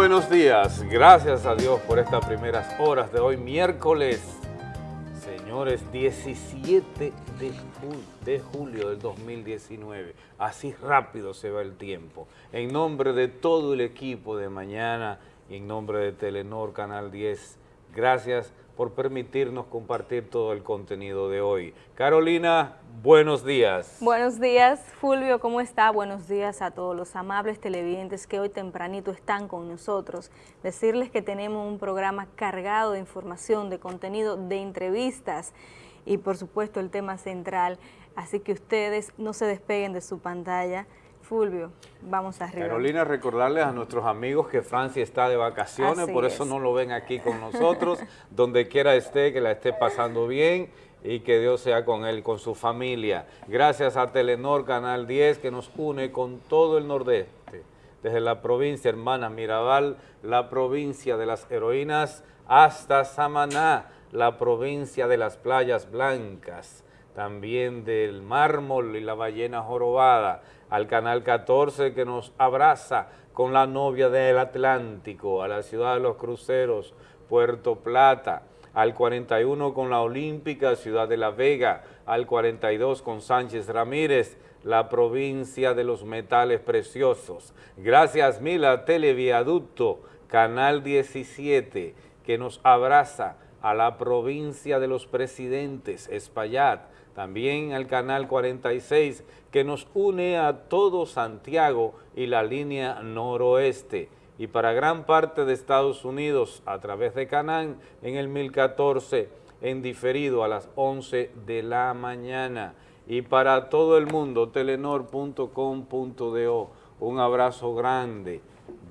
Buenos días, gracias a Dios por estas primeras horas de hoy, miércoles, señores, 17 de, de, julio del 2019. Así rápido se va el tiempo. En nombre de todo el equipo de mañana y en nombre de Telenor Canal 10, gracias por permitirnos compartir todo el contenido de hoy. Carolina, buenos días. Buenos días, Fulvio, ¿cómo está? Buenos días a todos los amables televidentes que hoy tempranito están con nosotros. Decirles que tenemos un programa cargado de información, de contenido, de entrevistas y por supuesto el tema central, así que ustedes no se despeguen de su pantalla, Fulvio, vamos arriba. Carolina, recordarles a nuestros amigos que Francia está de vacaciones, por eso no lo ven aquí con nosotros. Donde quiera esté, que la esté pasando bien y que Dios sea con él, con su familia. Gracias a Telenor Canal 10 que nos une con todo el nordeste, desde la provincia hermana Mirabal, la provincia de las heroínas, hasta Samaná, la provincia de las playas blancas, también del mármol y la ballena jorobada, al Canal 14 que nos abraza con la novia del Atlántico, a la ciudad de los cruceros, Puerto Plata, al 41 con la Olímpica, Ciudad de la Vega, al 42 con Sánchez Ramírez, la provincia de los metales preciosos. Gracias Mila Televiaducto, Canal 17, que nos abraza a la provincia de los presidentes, Espaillat, también al Canal 46 que nos une a todo Santiago y la línea noroeste. Y para gran parte de Estados Unidos a través de Canán en el 1014 en diferido a las 11 de la mañana. Y para todo el mundo telenor.com.do un abrazo grande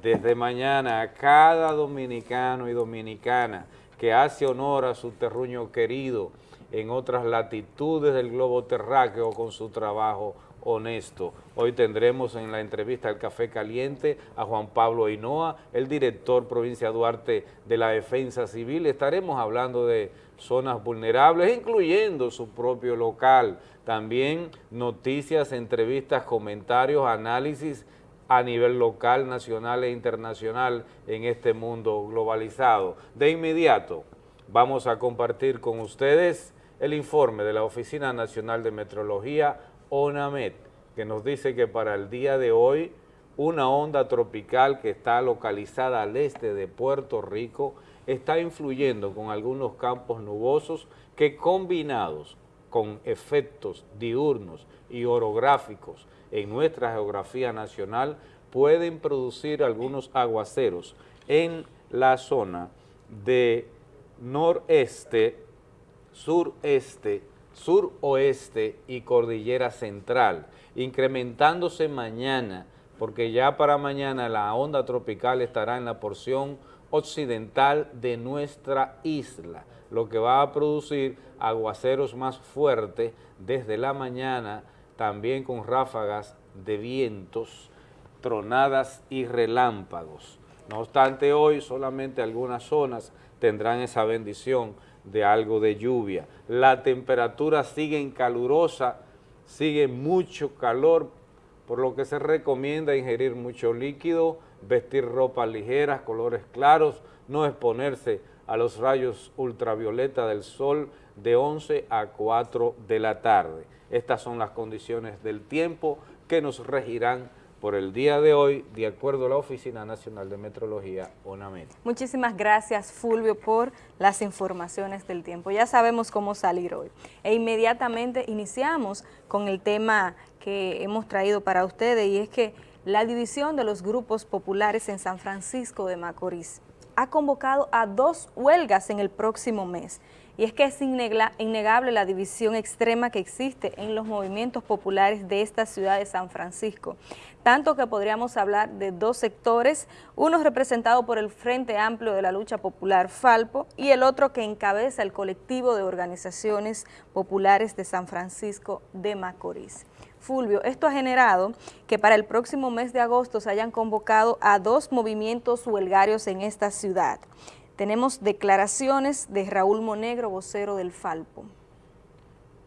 desde mañana a cada dominicano y dominicana que hace honor a su terruño querido en otras latitudes del globo terráqueo con su trabajo honesto. Hoy tendremos en la entrevista al Café Caliente a Juan Pablo Hinoa, el director provincia Duarte de la Defensa Civil. Estaremos hablando de zonas vulnerables, incluyendo su propio local. También noticias, entrevistas, comentarios, análisis a nivel local, nacional e internacional en este mundo globalizado. De inmediato vamos a compartir con ustedes el informe de la Oficina Nacional de Metrología, ONAMET, que nos dice que para el día de hoy una onda tropical que está localizada al este de Puerto Rico está influyendo con algunos campos nubosos que combinados con efectos diurnos y orográficos en nuestra geografía nacional pueden producir algunos aguaceros en la zona de noreste sureste, suroeste y cordillera central, incrementándose mañana, porque ya para mañana la onda tropical estará en la porción occidental de nuestra isla, lo que va a producir aguaceros más fuertes desde la mañana, también con ráfagas de vientos, tronadas y relámpagos. No obstante, hoy solamente algunas zonas tendrán esa bendición, de algo de lluvia. La temperatura sigue calurosa, sigue mucho calor, por lo que se recomienda ingerir mucho líquido, vestir ropas ligeras, colores claros, no exponerse a los rayos ultravioleta del sol de 11 a 4 de la tarde. Estas son las condiciones del tiempo que nos regirán por el día de hoy, de acuerdo a la Oficina Nacional de Metrología, ONAMED. Muchísimas gracias, Fulvio, por las informaciones del tiempo. Ya sabemos cómo salir hoy. E inmediatamente iniciamos con el tema que hemos traído para ustedes y es que la división de los grupos populares en San Francisco de Macorís ha convocado a dos huelgas en el próximo mes y es que es innegable la división extrema que existe en los movimientos populares de esta ciudad de San Francisco, tanto que podríamos hablar de dos sectores, uno representado por el Frente Amplio de la Lucha Popular Falpo y el otro que encabeza el colectivo de organizaciones populares de San Francisco de Macorís. Fulvio, esto ha generado que para el próximo mes de agosto se hayan convocado a dos movimientos huelgarios en esta ciudad. Tenemos declaraciones de Raúl Monegro, vocero del Falpo.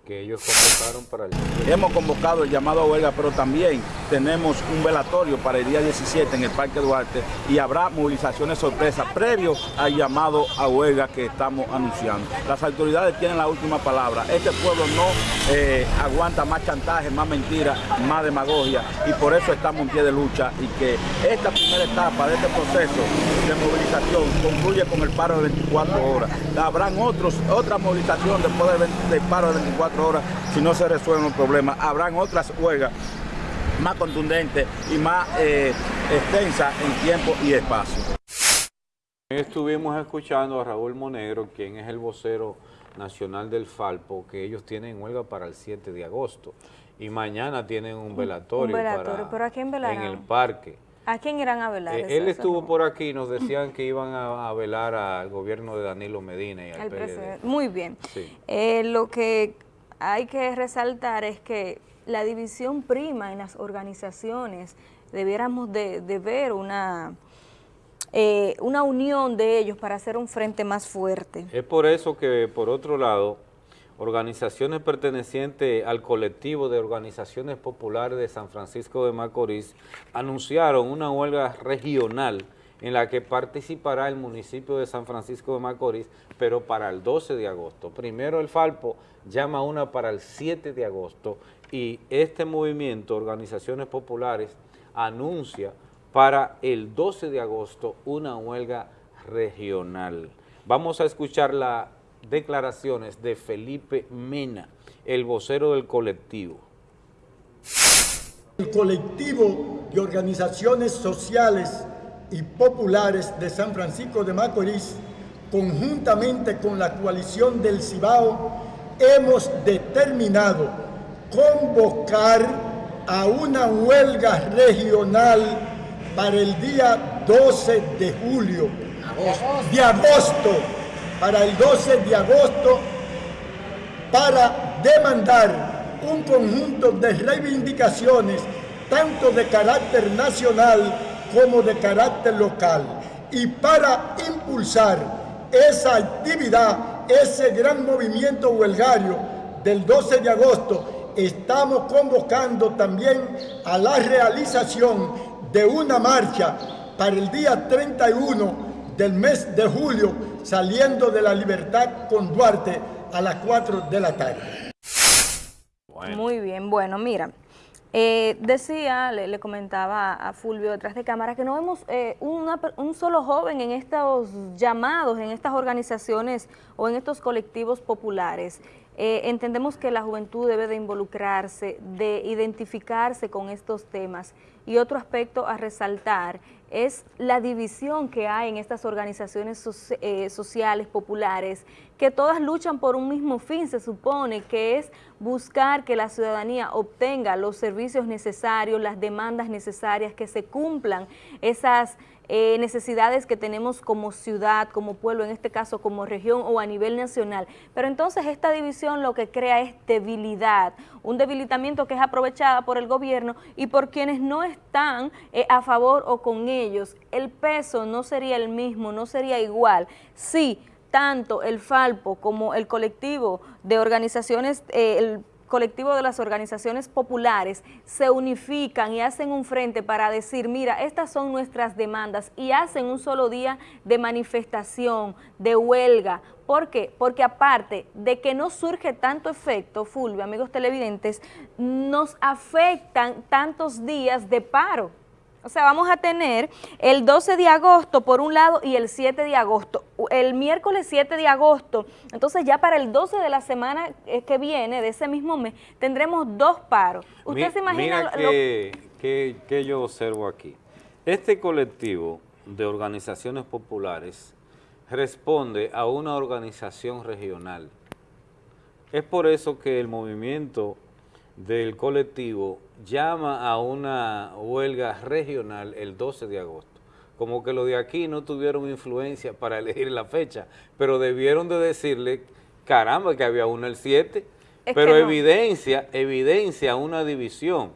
Que ellos convocaron para el... Hemos convocado el llamado a huelga, pero también tenemos un velatorio para el día 17 en el Parque Duarte y habrá movilizaciones sorpresas previo al llamado a huelga que estamos anunciando. Las autoridades tienen la última palabra. Este pueblo no eh, aguanta más chantaje, más mentiras, más demagogia y por eso estamos en pie de lucha y que esta primera etapa de este proceso de movilización concluye con el paro de 24 horas. Habrán otros, otra movilización después del, paro de 24 horas si no se resuelven los problemas. Habrán otras huelgas más contundentes y más eh, extensas en tiempo y espacio. Estuvimos escuchando a Raúl Monegro, quien es el vocero nacional del Falpo, que ellos tienen huelga para el 7 de agosto y mañana tienen un velatorio, ¿pero a quién en el parque. ¿A quién irán a velar? Eh, él estuvo por aquí y nos decían que iban a, velar al gobierno de Danilo Medina y al PLD. Muy bien. Eh, lo que hay que resaltar es que la división prima en las organizaciones, debiéramos de, ver una, eh, una unión de ellos para hacer un frente más fuerte. Es por eso que, por otro lado, organizaciones pertenecientes al colectivo de organizaciones populares de San Francisco de Macorís anunciaron una huelga regional en la que participará el municipio de San Francisco de Macorís, pero para el 12 de agosto. Primero el Falpo llama una para el 7 de agosto y este movimiento, Organizaciones Populares, anuncia para el 12 de agosto una huelga regional. Vamos a escuchar las declaraciones de Felipe Mena, el vocero del colectivo. El colectivo de organizaciones sociales y populares de San Francisco de Macorís, conjuntamente con la coalición del Cibao, hemos determinado convocar a una huelga regional para el día 12 de julio, de agosto, para el 12 de agosto, para demandar un conjunto de reivindicaciones, tanto de carácter nacional como de carácter local. Y para impulsar esa actividad, ese gran movimiento huelgario del 12 de agosto, estamos convocando también a la realización de una marcha para el día 31 del mes de julio, saliendo de la libertad con Duarte a las 4 de la tarde. Muy bien, bueno, mira, eh, decía, le, comentaba a Fulvio detrás de cámara, que no vemos eh, un solo joven en estos llamados, en estas organizaciones o en estos colectivos populares. Eh, entendemos que la juventud debe de involucrarse, de identificarse con estos temas. Y otro aspecto a resaltar es la división que hay en estas organizaciones eh, sociales, populares, que todas luchan por un mismo fin, se supone, que es buscar que la ciudadanía obtenga los servicios necesarios, las demandas necesarias, que se cumplan esas eh, necesidades que tenemos como ciudad, como pueblo, en este caso como región o a nivel nacional. Pero entonces esta división lo que crea es debilidad, un debilitamiento que es aprovechada por el gobierno y por quienes no están eh, a favor o con ellos. El peso no sería el mismo, no sería igual. Sí, tanto el Falpo como el colectivo de organizaciones, eh, el colectivo de las organizaciones populares se unifican y hacen un frente para decir, mira, estas son nuestras demandas y hacen un solo día de manifestación, de huelga. ¿Por qué? Porque aparte de que no surge tanto efecto, Fulvio, amigos televidentes, nos afectan tantos días de paro. O sea, vamos a tener el 12 de agosto por un lado y el 7 de agosto. El miércoles 7 de agosto, entonces ya para el 12 de la semana eh, que viene, de ese mismo mes, tendremos dos paros. ¿Usted se imagina? Mira que, que yo observo aquí. Este colectivo de organizaciones populares responde a una organización regional. Es por eso que el movimiento del colectivo llama a una huelga regional el 12 de agosto. Como que los de aquí no tuvieron influencia para elegir la fecha, pero debieron de decirle, caramba, que había uno el 7, pero evidencia, evidencia una división.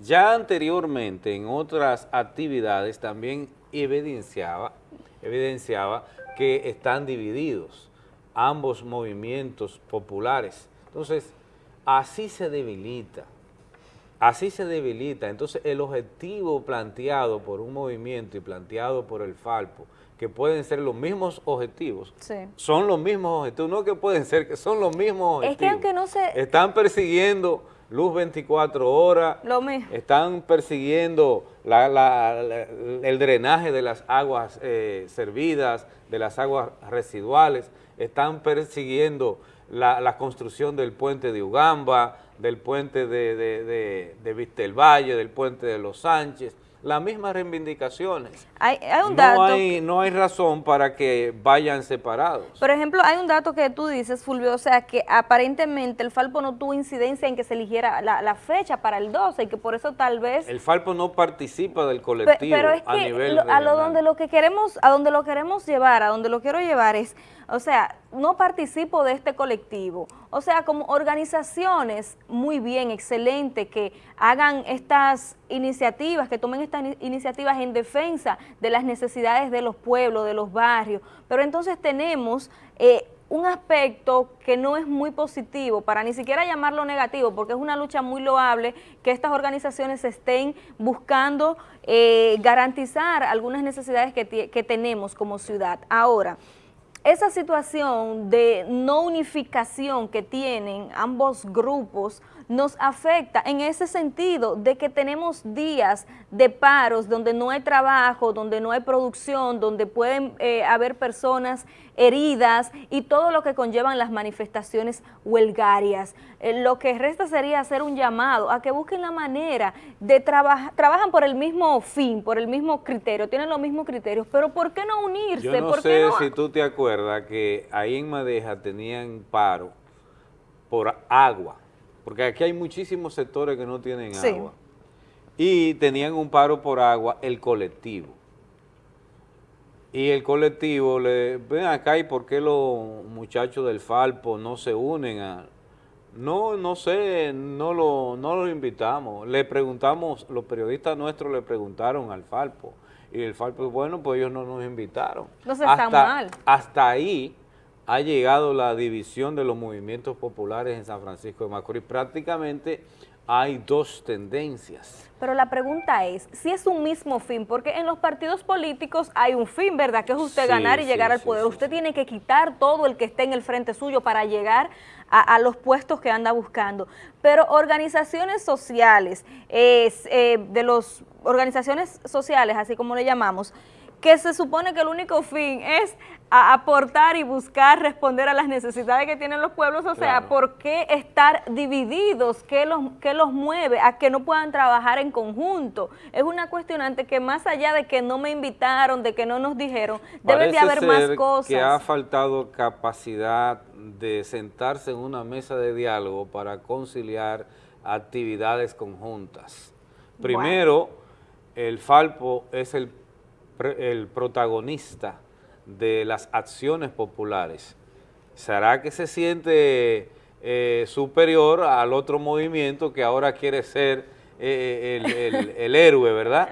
Ya anteriormente en otras actividades también evidenciaba, evidenciaba que están divididos ambos movimientos populares. Entonces, así se debilita. Así se debilita. Entonces, el objetivo planteado por un movimiento y planteado por el Falpo, que pueden ser los mismos objetivos, son los mismos objetivos, no que pueden ser, que son los mismos objetivos. Es que aunque no se... Están persiguiendo luz 24 horas, lo mismo. están persiguiendo el drenaje de las aguas eh, servidas, de las aguas residuales, están persiguiendo la, construcción del puente de Ugamba, del puente de, de, de, Vistelvalle, del puente de Los Sánchez, las mismas reivindicaciones. Hay, un dato. No hay, no hay razón para que vayan separados. Por ejemplo, hay un dato que tú dices, Fulvio, o sea, que aparentemente el Falpo no tuvo incidencia en que se eligiera la, fecha para el 12 y que por eso tal vez... El Falpo no participa del colectivo pero es a que nivel a lo donde lo que queremos, a donde lo queremos llevar, a donde lo quiero llevar es, o sea, no participo de este colectivo. O sea, como organizaciones muy bien, excelente, que hagan estas iniciativas, que tomen estas iniciativas en defensa de las necesidades de los pueblos, de los barrios. Pero entonces tenemos eh, un aspecto que no es muy positivo, para ni siquiera llamarlo negativo, porque es una lucha muy loable que estas organizaciones estén buscando eh, garantizar algunas necesidades que, que tenemos como ciudad. Ahora, esa situación de no unificación que tienen ambos grupos nos afecta en ese sentido de que tenemos días de paros donde no hay trabajo, donde no hay producción, donde pueden eh, haber personas heridas y todo lo que conllevan las manifestaciones huelgarias. Eh, lo que resta sería hacer un llamado a que busquen la manera de trabajar, trabajan por el mismo fin, por el mismo criterio, tienen los mismos criterios, pero ¿por qué no unirse? Yo no sé si tú te acuerdas que ahí en Madeja tenían paro por agua porque aquí hay muchísimos sectores que no tienen agua. Y tenían un paro por agua el colectivo. Y el colectivo le, ven acá, ¿y por qué los muchachos del Falpo no se unen a...? No, no sé, no lo, no lo invitamos. Le preguntamos, los periodistas nuestros le preguntaron al Falpo. Y el Falpo, bueno, pues ellos no nos invitaron. No se está mal. Hasta ahí ha llegado la división de los movimientos populares en San Francisco de Macorís. Prácticamente hay dos tendencias. Pero la pregunta es, si es un mismo fin, porque en los partidos políticos hay un fin, ¿verdad? Que es usted ganar y llegar al poder. usted tiene que quitar todo el que esté en el frente suyo para llegar a, los puestos que anda buscando. Pero organizaciones sociales, eh, de las organizaciones sociales, así como le llamamos, que se supone que el único fin es aportar y buscar responder a las necesidades que tienen los pueblos, o sea, ¿por qué estar divididos? ¿Qué los, ¿Qué los mueve a que no puedan trabajar en conjunto? Es una cuestionante que más allá de que no me invitaron, de que no nos dijeron, deben de haber más cosas. que ha faltado capacidad de sentarse en una mesa de diálogo para conciliar actividades conjuntas. Primero, el Falpo es el el protagonista de las acciones populares. ¿Será que se siente eh, superior al otro movimiento que ahora quiere ser eh, el, héroe, verdad?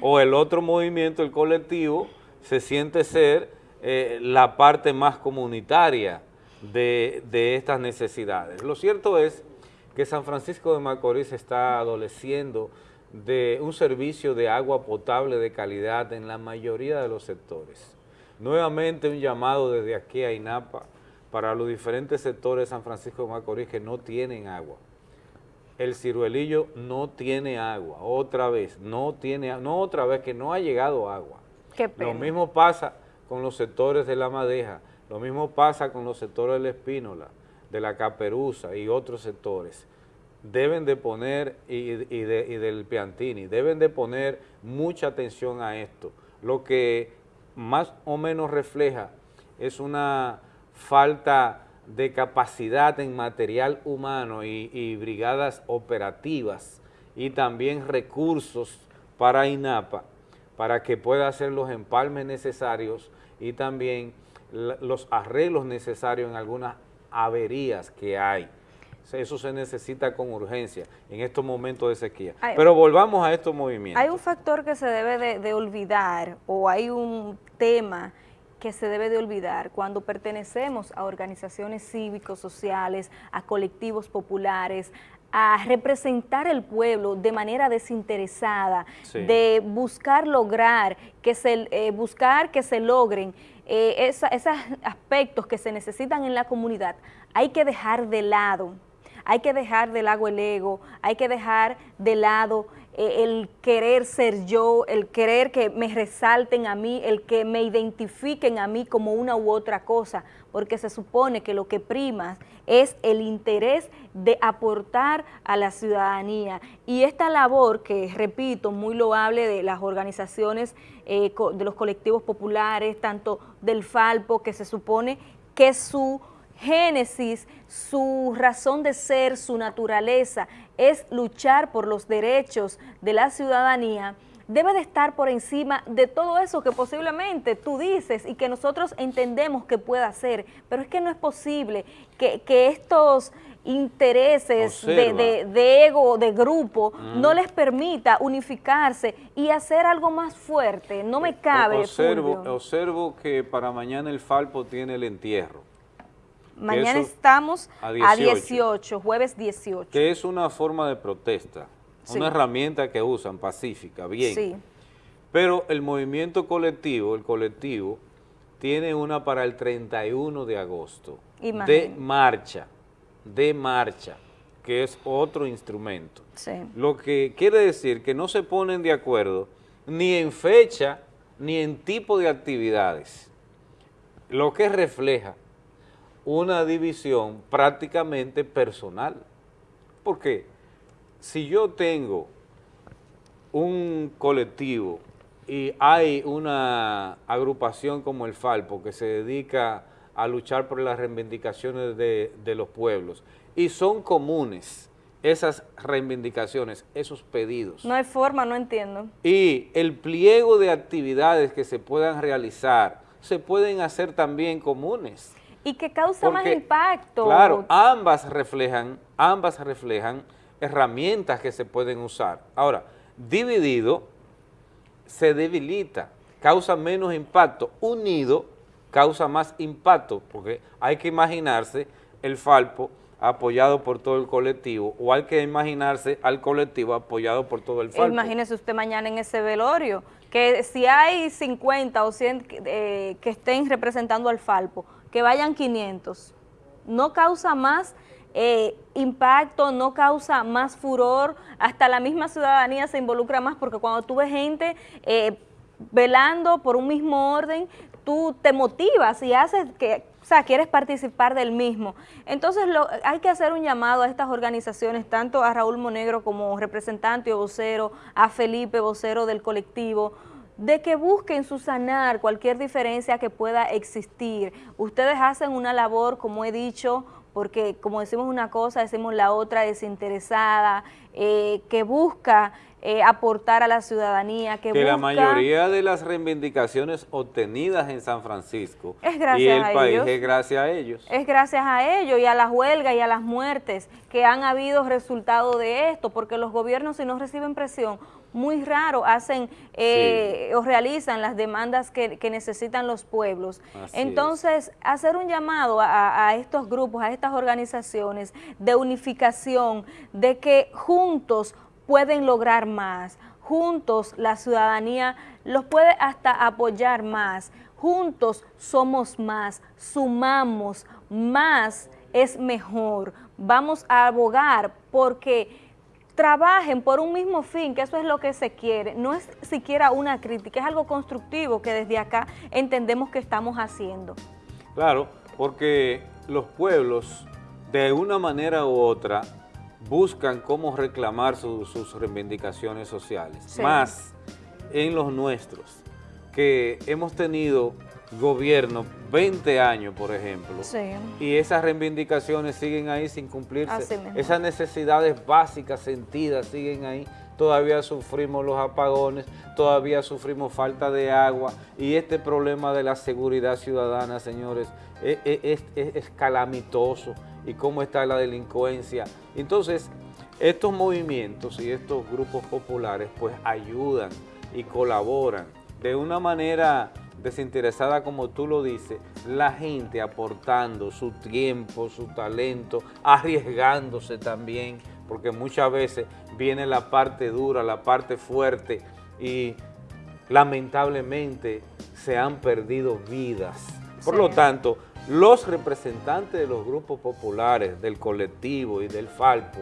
O el otro movimiento, el colectivo, se siente ser eh, la parte más comunitaria de, de estas necesidades. Lo cierto es que San Francisco de Macorís está adoleciendo de un servicio de agua potable de calidad en la mayoría de los sectores. Nuevamente un llamado desde aquí a INAPA para los diferentes sectores de San Francisco de Macorís que no tienen agua. El ciruelillo no tiene agua, otra vez, no tiene, no otra vez, que no ha llegado agua. Lo mismo pasa con los sectores de la Madeja, lo mismo pasa con los sectores de la Espínola, de la Caperuza y otros sectores deben de poner, y, del Piantini, deben de poner mucha atención a esto. Lo que más o menos refleja es una falta de capacidad en material humano y, brigadas operativas y también recursos para INAPA para que pueda hacer los empalmes necesarios y también los arreglos necesarios en algunas averías que hay. Eso se necesita con urgencia en estos momentos de sequía. Pero volvamos a estos movimientos. Hay un factor que se debe de, olvidar o hay un tema que se debe de olvidar cuando pertenecemos a organizaciones cívicos, sociales, a colectivos populares, a representar el pueblo de manera desinteresada, de buscar lograr que se, eh, buscar que se logren eh, esos aspectos que se necesitan en la comunidad, hay que dejar de lado, hay que dejar de lado el ego, hay que dejar de lado eh, el querer ser yo, el querer que me resalten a mí, el que me identifiquen a mí como una u otra cosa, porque se supone que lo que prima es el interés de aportar a la ciudadanía. Y esta labor que, repito, muy loable de las organizaciones, eh, de los colectivos populares, tanto del Falpo, que se supone que su génesis, su razón de ser, su naturaleza, es luchar por los derechos de la ciudadanía, debe de estar por encima de todo eso que posiblemente tú dices y que nosotros entendemos que pueda ser, pero es que no es posible que, estos intereses de, ego, de grupo, mm. no les permita unificarse y hacer algo más fuerte, no me cabe. Observo, observo que para mañana el Falpo tiene el entierro. Mañana estamos a 18. jueves 18. Que es una forma de protesta, una herramienta que usan pacífica, bien. Sí. Pero el movimiento colectivo, el colectivo, tiene una para el 31 de agosto, de marcha, de marcha, que es otro instrumento. Sí. Lo que quiere decir que no se ponen de acuerdo ni en fecha, ni en tipo de actividades, lo que refleja una división prácticamente personal. Porque si yo tengo un colectivo y hay una agrupación como el Falpo que se dedica a luchar por las reivindicaciones de, de los pueblos y son comunes esas reivindicaciones, esos pedidos. No hay forma, no entiendo. Y el pliego de actividades que se puedan realizar se pueden hacer también comunes y que causa más impacto. Claro, ambas reflejan, ambas reflejan herramientas que se pueden usar. Ahora, dividido se debilita, causa menos impacto. Unido causa más impacto, porque hay que imaginarse el Falpo apoyado por todo el colectivo, o hay que imaginarse al colectivo apoyado por todo el Falpo. Imagínese usted mañana en ese velorio, que si hay 50 o 100 eh, que estén representando al Falpo, que vayan 500. No causa más eh, impacto, no causa más furor, hasta la misma ciudadanía se involucra más porque cuando tú ves gente eh, velando por un mismo orden, tú te motivas y haces que, o sea, quieres participar del mismo. Entonces hay que hacer un llamado a estas organizaciones, tanto a Raúl Monegro como representante o vocero, a Felipe, vocero del colectivo, de que busquen sanar cualquier diferencia que pueda existir. Ustedes hacen una labor, como he dicho, porque como decimos una cosa, decimos la otra desinteresada, eh, que busca eh, aportar a la ciudadanía. Que, que la mayoría de las reivindicaciones obtenidas en San Francisco es gracias y el país es gracias a ellos. Es gracias a ellos y a las huelgas y a las muertes que han habido resultado de esto, porque los gobiernos si no reciben presión muy raro hacen eh, o realizan las demandas que, necesitan los pueblos. Entonces, hacer un llamado a, estos grupos, a estas organizaciones de unificación, de que juntos pueden lograr más, juntos la ciudadanía los puede hasta apoyar más, juntos somos más, sumamos, más es mejor. Vamos a abogar porque trabajen por un mismo fin, que eso es lo que se quiere. No es siquiera una crítica, es algo constructivo que desde acá entendemos que estamos haciendo. Claro, porque los pueblos, de una manera u otra, buscan cómo reclamar sus reivindicaciones sociales, más en los nuestros, que hemos tenido gobierno 20 años, por ejemplo, y esas reivindicaciones siguen ahí sin cumplirse, esas necesidades básicas sentidas siguen ahí, todavía sufrimos los apagones, todavía sufrimos falta de agua, y este problema de la seguridad ciudadana, señores, e, e, es, es calamitoso, y cómo está la delincuencia. Entonces, estos movimientos y estos grupos populares, pues ayudan y colaboran de una manera desinteresada como tú lo dices, la gente aportando su tiempo, su talento, arriesgándose también, porque muchas veces viene la parte dura, la parte fuerte y lamentablemente se han perdido vidas. Por lo tanto, los representantes de los grupos populares, del colectivo y del Falpo,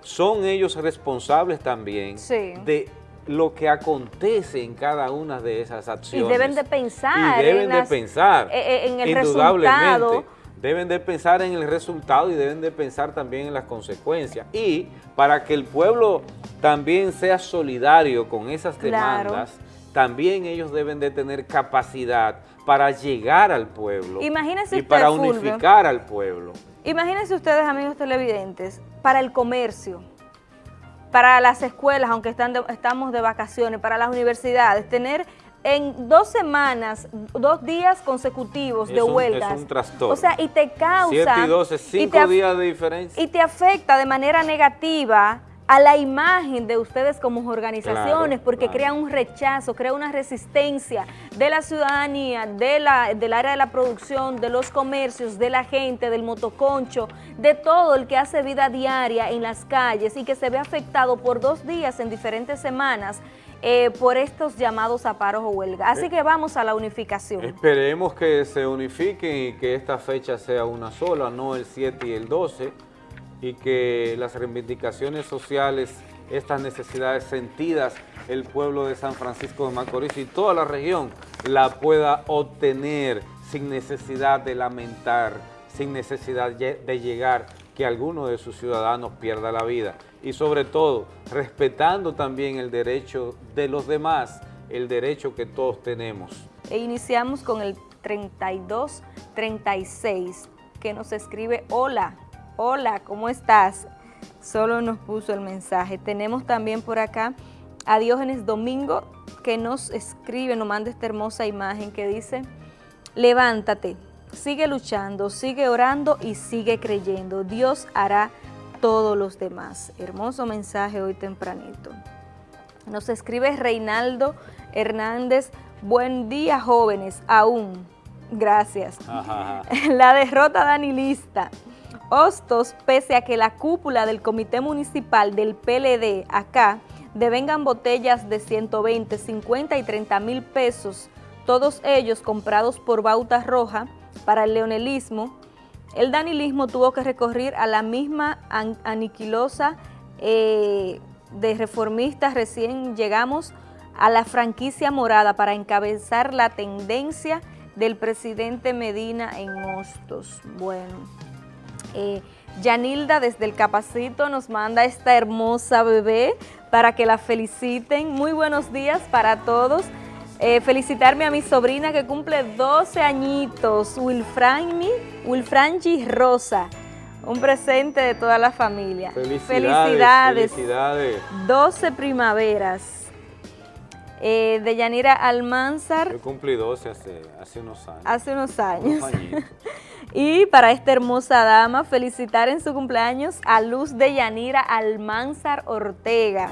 son ellos responsables también de lo que acontece en cada una de esas acciones. Y deben de pensar. Y deben de pensar. E, e, en el resultado. Deben de pensar en el resultado y deben de pensar también en las consecuencias. Y para que el pueblo también sea solidario con esas demandas, también ellos deben de tener capacidad para llegar al pueblo Imagínese y para unificar al pueblo. Imagínense ustedes, amigos televidentes, para el comercio, para las escuelas, aunque están estamos de vacaciones, para las universidades, tener en dos semanas, dos días consecutivos de huelgas. Es un trastorno. O sea, y te causa... Siete y doce, cinco días de diferencia. Y te afecta de manera negativa a la imagen de ustedes como organizaciones, porque crea un rechazo, crea una resistencia de la ciudadanía, de la, del área de la producción, de los comercios, de la gente, del motoconcho, de todo el que hace vida diaria en las calles y que se ve afectado por dos días en diferentes semanas eh, por estos llamados a paros o huelga. Así que vamos a la unificación. Esperemos que se unifiquen y que esta fecha sea una sola, no el 7 y el 12, y que las reivindicaciones sociales, estas necesidades sentidas, el pueblo de San Francisco de Macorís y toda la región la pueda obtener sin necesidad de lamentar, sin necesidad de llegar que alguno de sus ciudadanos pierda la vida y sobre todo respetando también el derecho de los demás, el derecho que todos tenemos. E iniciamos con el 3236 que nos escribe hola Hola, ¿cómo estás? Solo nos puso el mensaje. Tenemos también por acá a Diógenes Domingo que nos escribe, nos manda esta hermosa imagen que dice, levántate, sigue luchando, sigue orando y sigue creyendo. Dios hará todos los demás. Hermoso mensaje hoy tempranito. Nos escribe Reinaldo Hernández, buen día jóvenes, aún. Gracias. La derrota danilista. Hostos, pese a que la cúpula del Comité Municipal del PLD acá devengan botellas de 120, 50 y 30 mil pesos, todos ellos comprados por Bauta Roja para el leonelismo, el danilismo tuvo que recorrer a la misma aniquilosa eh, de reformistas recién llegamos a la franquicia morada para encabezar la tendencia del presidente Medina en Hostos. Bueno, eh, Yanilda desde el Capacito nos manda esta hermosa bebé para que la feliciten. Muy buenos días para todos. Eh, felicitarme a mi sobrina que cumple 12 añitos, Wilfrangi, Wilfrangi Rosa. Un presente de toda la familia. Felicidades. Felicidades. 12 primaveras. Eh, de Yanira Almanzar. Yo cumplí 12 hace, hace unos años. Hace unos años. Y para esta hermosa dama, felicitar en su cumpleaños a Luz de Yanira Almanzar Ortega.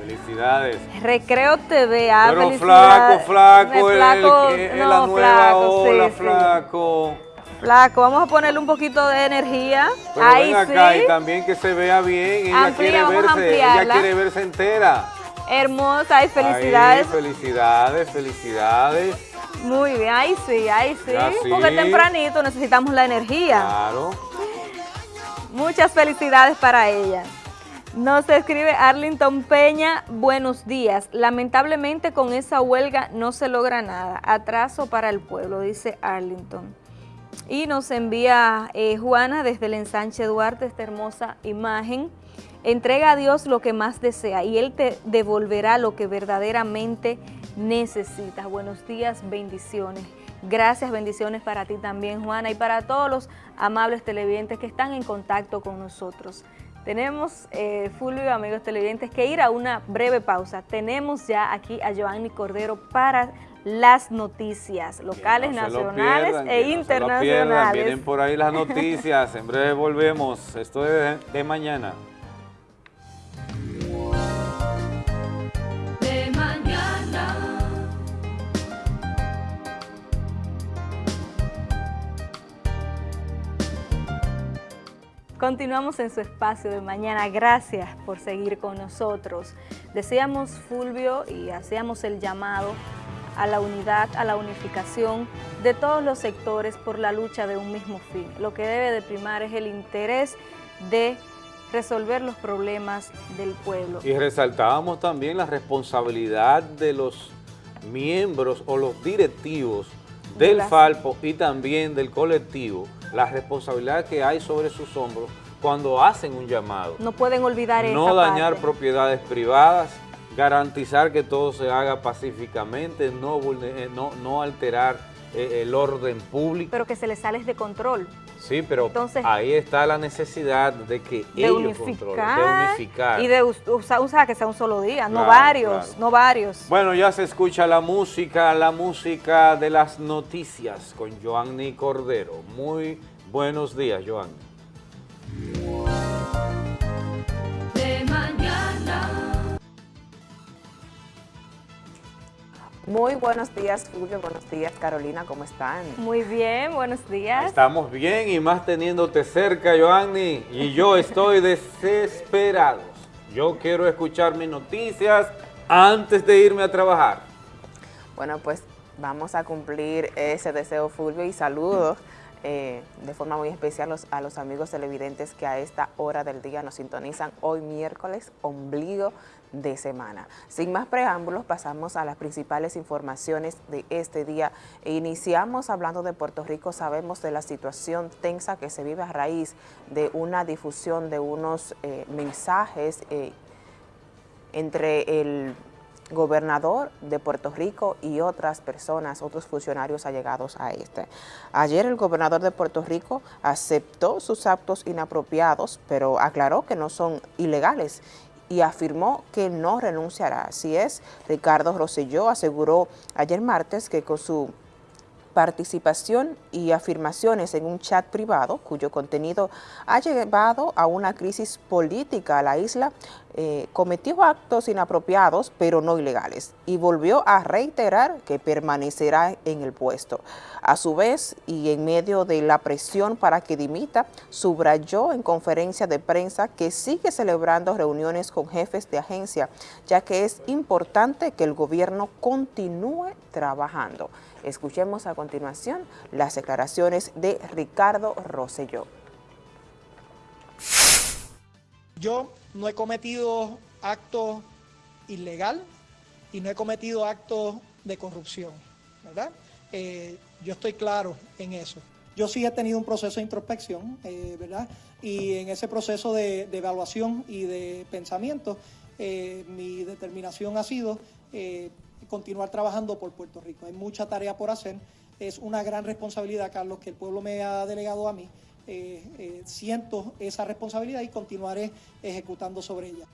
Felicidades. Recreo TV, ah, Pero flaco, flaco, el, flaco, la nueva flaco, flaco. vamos a ponerle un poquito de energía. Pero Ahí ven acá sí. y también que se vea bien. Ella quiere verse, ella quiere verse entera. Hermosa y felicidades. felicidades, felicidades. Muy bien, ahí sí, ahí sí, porque tempranito necesitamos la energía. Claro. Muchas felicidades para ella. Nos escribe Arlington Peña, buenos días. Lamentablemente con esa huelga no se logra nada. Atraso para el pueblo, dice Arlington. Y nos envía eh, Juana desde el ensanche Duarte esta hermosa imagen. Entrega a Dios lo que más desea y Él te devolverá lo que verdaderamente necesitas. Buenos días, bendiciones. Gracias, bendiciones para ti también, Juana, y para todos los amables televidentes que están en contacto con nosotros. Tenemos, eh, Fulvio, amigos televidentes, que ir a una breve pausa. Tenemos ya aquí a Joanny Cordero para las noticias locales, nacionales e internacionales. Vienen por ahí las noticias. en breve volvemos. Esto es de mañana. Continuamos en su espacio de mañana. Gracias por seguir con nosotros. Decíamos, Fulvio, y hacíamos el llamado a la unidad, a la unificación de todos los sectores por la lucha de un mismo fin. Lo que debe de primar es el interés de resolver los problemas del pueblo. Y resaltábamos también la responsabilidad de los miembros o los directivos del Falpo y también del colectivo, la responsabilidad que hay sobre sus hombros cuando hacen un llamado. No pueden olvidar No dañar propiedades privadas, garantizar que todo se haga pacíficamente, no, eh, no, no alterar el orden público. Pero que se les sale de control. Sí, pero ahí está la necesidad de que ellos unificar, de unificar. Y de usar, que sea un solo día, no varios, no varios. Bueno, ya se escucha la música, la música de las noticias con Joanny Cordero. Muy buenos días, Joanny. Muy buenos días, Julio. Buenos días, Carolina. ¿Cómo están? Muy bien, buenos días. Estamos bien y más teniéndote cerca, Joanny. Y yo estoy desesperado. Yo quiero escuchar mis noticias antes de irme a trabajar. Bueno, pues vamos a cumplir ese deseo, Fulvio, y saludos eh, de forma muy especial a los amigos televidentes que a esta hora del día nos sintonizan hoy miércoles, ombligo de semana. Sin más preámbulos, pasamos a las principales informaciones de este día iniciamos hablando de Puerto Rico. Sabemos de la situación tensa que se vive a raíz de una difusión de unos eh, mensajes eh, entre el gobernador de Puerto Rico y otras personas, otros funcionarios allegados a este. Ayer el gobernador de Puerto Rico aceptó sus actos inapropiados, pero aclaró que no son ilegales y afirmó que no renunciará. Así es, Ricardo Rosselló aseguró ayer martes que con su participación y afirmaciones en un chat privado cuyo contenido ha llevado a una crisis política a la isla, eh, cometió actos inapropiados pero no ilegales y volvió a reiterar que permanecerá en el puesto. A su vez, y en medio de la presión para que dimita, subrayó en conferencia de prensa que sigue celebrando reuniones con jefes de agencia, ya que es importante que el gobierno continúe trabajando. Escuchemos a continuación las declaraciones de Ricardo Rosselló. Yo no he cometido acto ilegal y no he cometido actos de corrupción, ¿verdad? Eh, yo estoy claro en eso. Yo sí he tenido un proceso de introspección, eh, ¿verdad? Y en ese proceso de, evaluación y de pensamiento, eh, mi determinación ha sido continuar trabajando por Puerto Rico. Hay mucha tarea por hacer. Es una gran responsabilidad, Carlos, que el pueblo me ha delegado a mí. Siento esa responsabilidad y continuaré ejecutando sobre ella.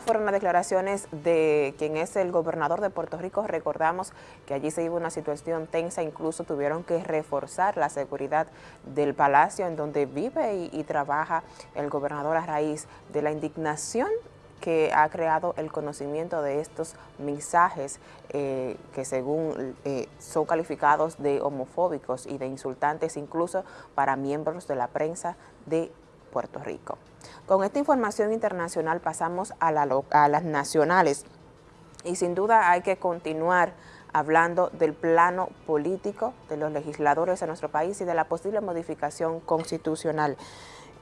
Fueron las declaraciones de quien es el gobernador de Puerto Rico. Recordamos que allí se iba una situación tensa, incluso tuvieron que reforzar la seguridad del palacio en donde vive y, trabaja el gobernador a raíz de la indignación que ha creado el conocimiento de estos mensajes eh, que según eh, son calificados de homofóbicos y de insultantes incluso para miembros de la prensa de Puerto Rico. Con esta información internacional pasamos a, las nacionales y sin duda hay que continuar hablando del plano político de los legisladores de nuestro país y de la posible modificación constitucional.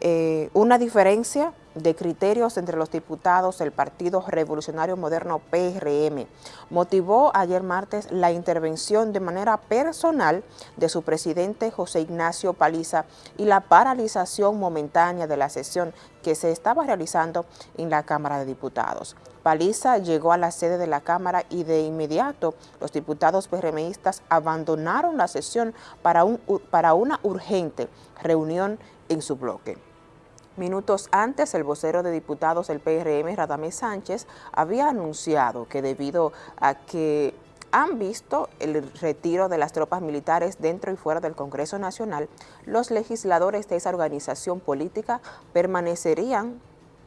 Eh, una diferencia de criterios entre los diputados del Partido Revolucionario Moderno PRM motivó ayer martes la intervención de manera personal de su presidente José Ignacio Paliza y la paralización momentánea de la sesión que se estaba realizando en la Cámara de Diputados. Paliza llegó a la sede de la Cámara y de inmediato los diputados PRMistas abandonaron la sesión para, un, para una urgente reunión en su bloque. Minutos antes, el vocero de diputados del PRM, Radamés Sánchez, había anunciado que debido a que han visto el retiro de las tropas militares dentro y fuera del Congreso Nacional, los legisladores de esa organización política permanecerían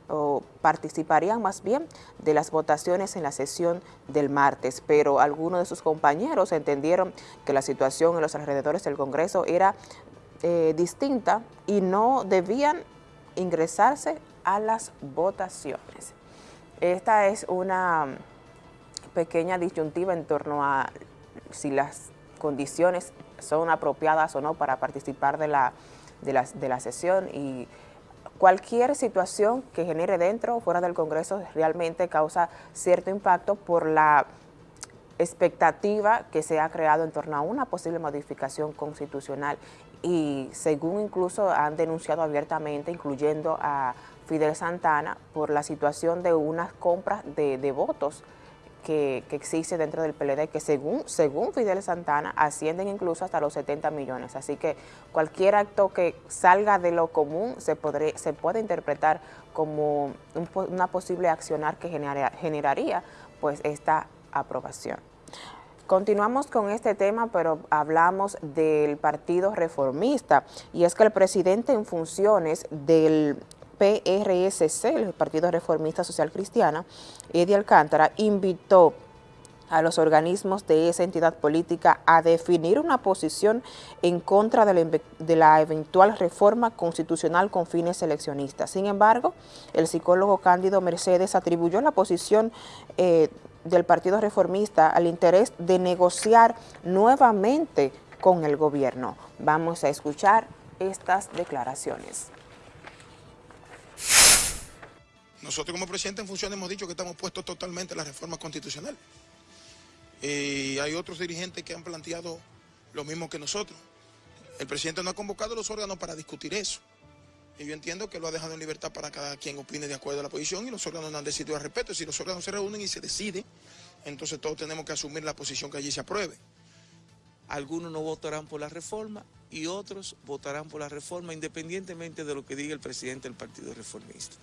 o participarían más bien de las votaciones en la sesión del martes, pero algunos de sus compañeros entendieron que la situación en los alrededores del Congreso era eh, distinta y no debían ingresarse a las votaciones. Esta es una pequeña disyuntiva en torno a si las condiciones son apropiadas o no para participar de la, de la, de la sesión y cualquier situación que genere dentro o fuera del Congreso realmente causa cierto impacto por la expectativa que se ha creado en torno a una posible modificación constitucional y según incluso han denunciado abiertamente, incluyendo a Fidel Santana, por la situación de unas compras de, votos que, que, existe dentro del PLD, que según, según Fidel Santana ascienden incluso hasta los 70 millones. Así que cualquier acto que salga de lo común se, podré, se puede interpretar como un, una posible accionar que genera, generaría pues esta aprobación. Continuamos con este tema, pero hablamos del Partido Reformista, y es que el presidente en funciones del PRSC, el Partido Reformista Social Cristiana, Eddie Alcántara, invitó a los organismos de esa entidad política a definir una posición en contra de la, eventual reforma constitucional con fines eleccionistas. Sin embargo, el psicólogo Cándido Mercedes atribuyó la posición eh, del Partido Reformista al interés de negociar nuevamente con el gobierno. Vamos a escuchar estas declaraciones. Nosotros como presidente en función hemos dicho que estamos puestos totalmente a la reforma constitucional. Y hay otros dirigentes que han planteado lo mismo que nosotros. El presidente no ha convocado los órganos para discutir eso. Y yo entiendo que lo ha dejado en libertad para cada quien opine de acuerdo a la posición y los órganos no han decidido al respeto. Si los órganos se reúnen y se decide, entonces todos tenemos que asumir la posición que allí se apruebe. Algunos no votarán por la reforma y otros votarán por la reforma independientemente de lo que diga el presidente del Partido Reformista.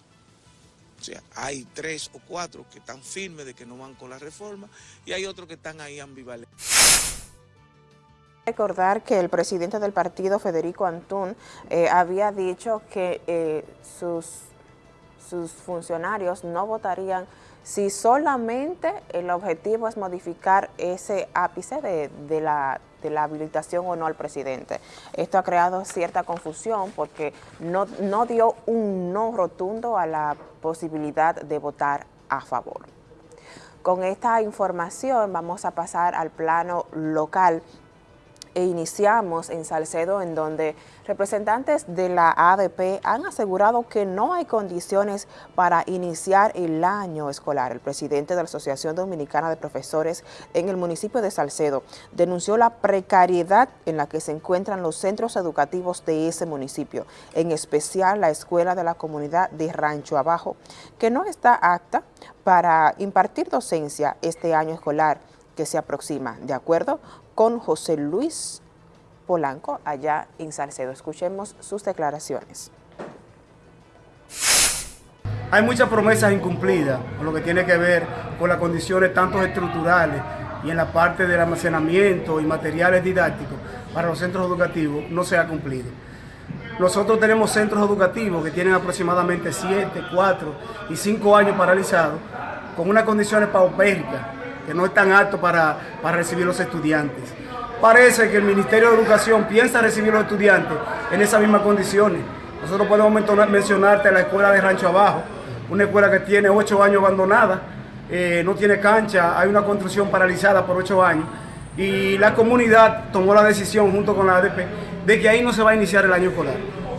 O sea, hay tres o cuatro que están firmes de que no van con la reforma y hay otros que están ahí ambivalentes. Recordar que el presidente del partido, Federico Antún, eh, había dicho que eh, sus, sus funcionarios no votarían si solamente el objetivo es modificar ese ápice de, de, la, de, la, habilitación o no al presidente. Esto ha creado cierta confusión porque no, no dio un no rotundo a la posibilidad de votar a favor. Con esta información vamos a pasar al plano local e iniciamos en Salcedo en donde representantes de la ADP han asegurado que no hay condiciones para iniciar el año escolar. El presidente de la Asociación Dominicana de Profesores en el municipio de Salcedo denunció la precariedad en la que se encuentran los centros educativos de ese municipio, en especial la escuela de la comunidad de Rancho Abajo, que no está apta para impartir docencia este año escolar que se aproxima, de acuerdo con José Luis Polanco allá en Salcedo. Escuchemos sus declaraciones. Hay muchas promesas incumplidas con lo que tiene que ver con las condiciones tanto estructurales y en la parte del almacenamiento y materiales didácticos para los centros educativos no se ha cumplido. Nosotros tenemos centros educativos que tienen aproximadamente 7, 4 y 5 años paralizados con unas condiciones paupérricas que no están aptos para, para recibir los estudiantes. Parece que el Ministerio de Educación piensa recibir los estudiantes en esas mismas condiciones. Nosotros podemos mencionarte la escuela de Rancho Abajo, una escuela que tiene ocho años abandonada, eh, no tiene cancha, hay una construcción paralizada por ocho años y la comunidad tomó la decisión junto con la ADP de que ahí no se va a iniciar el año escolar.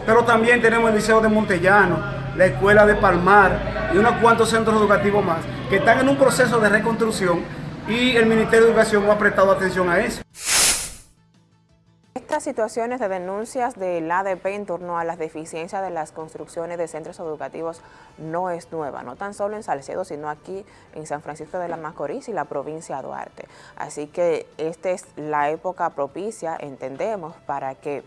Pero también tenemos el Liceo de Montellano, la Escuela de Palmar y unos cuantos centros educativos más que están en un proceso de reconstrucción y el Ministerio de Educación no ha prestado atención a eso. Estas situaciones de denuncias del ADP en torno a las deficiencias de las construcciones de centros educativos no es nueva, no tan solo en Salcedo, sino aquí en San Francisco de la Macorís y la provincia de Duarte. Así que esta es la época propicia, entendemos, para que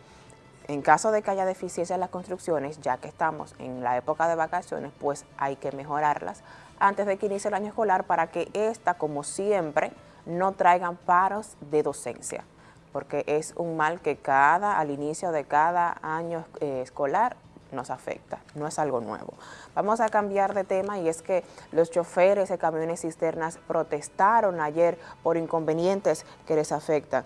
en caso de que haya deficiencias en las construcciones, ya que estamos en la época de vacaciones, pues hay que mejorarlas antes de que inicie el año escolar para que esta, como siempre, no traigan paros de docencia, porque es un mal que cada, al inicio de cada año eh, escolar nos afecta, no es algo nuevo. Vamos a cambiar de tema y es que los choferes de camiones cisternas protestaron ayer por inconvenientes que les afectan.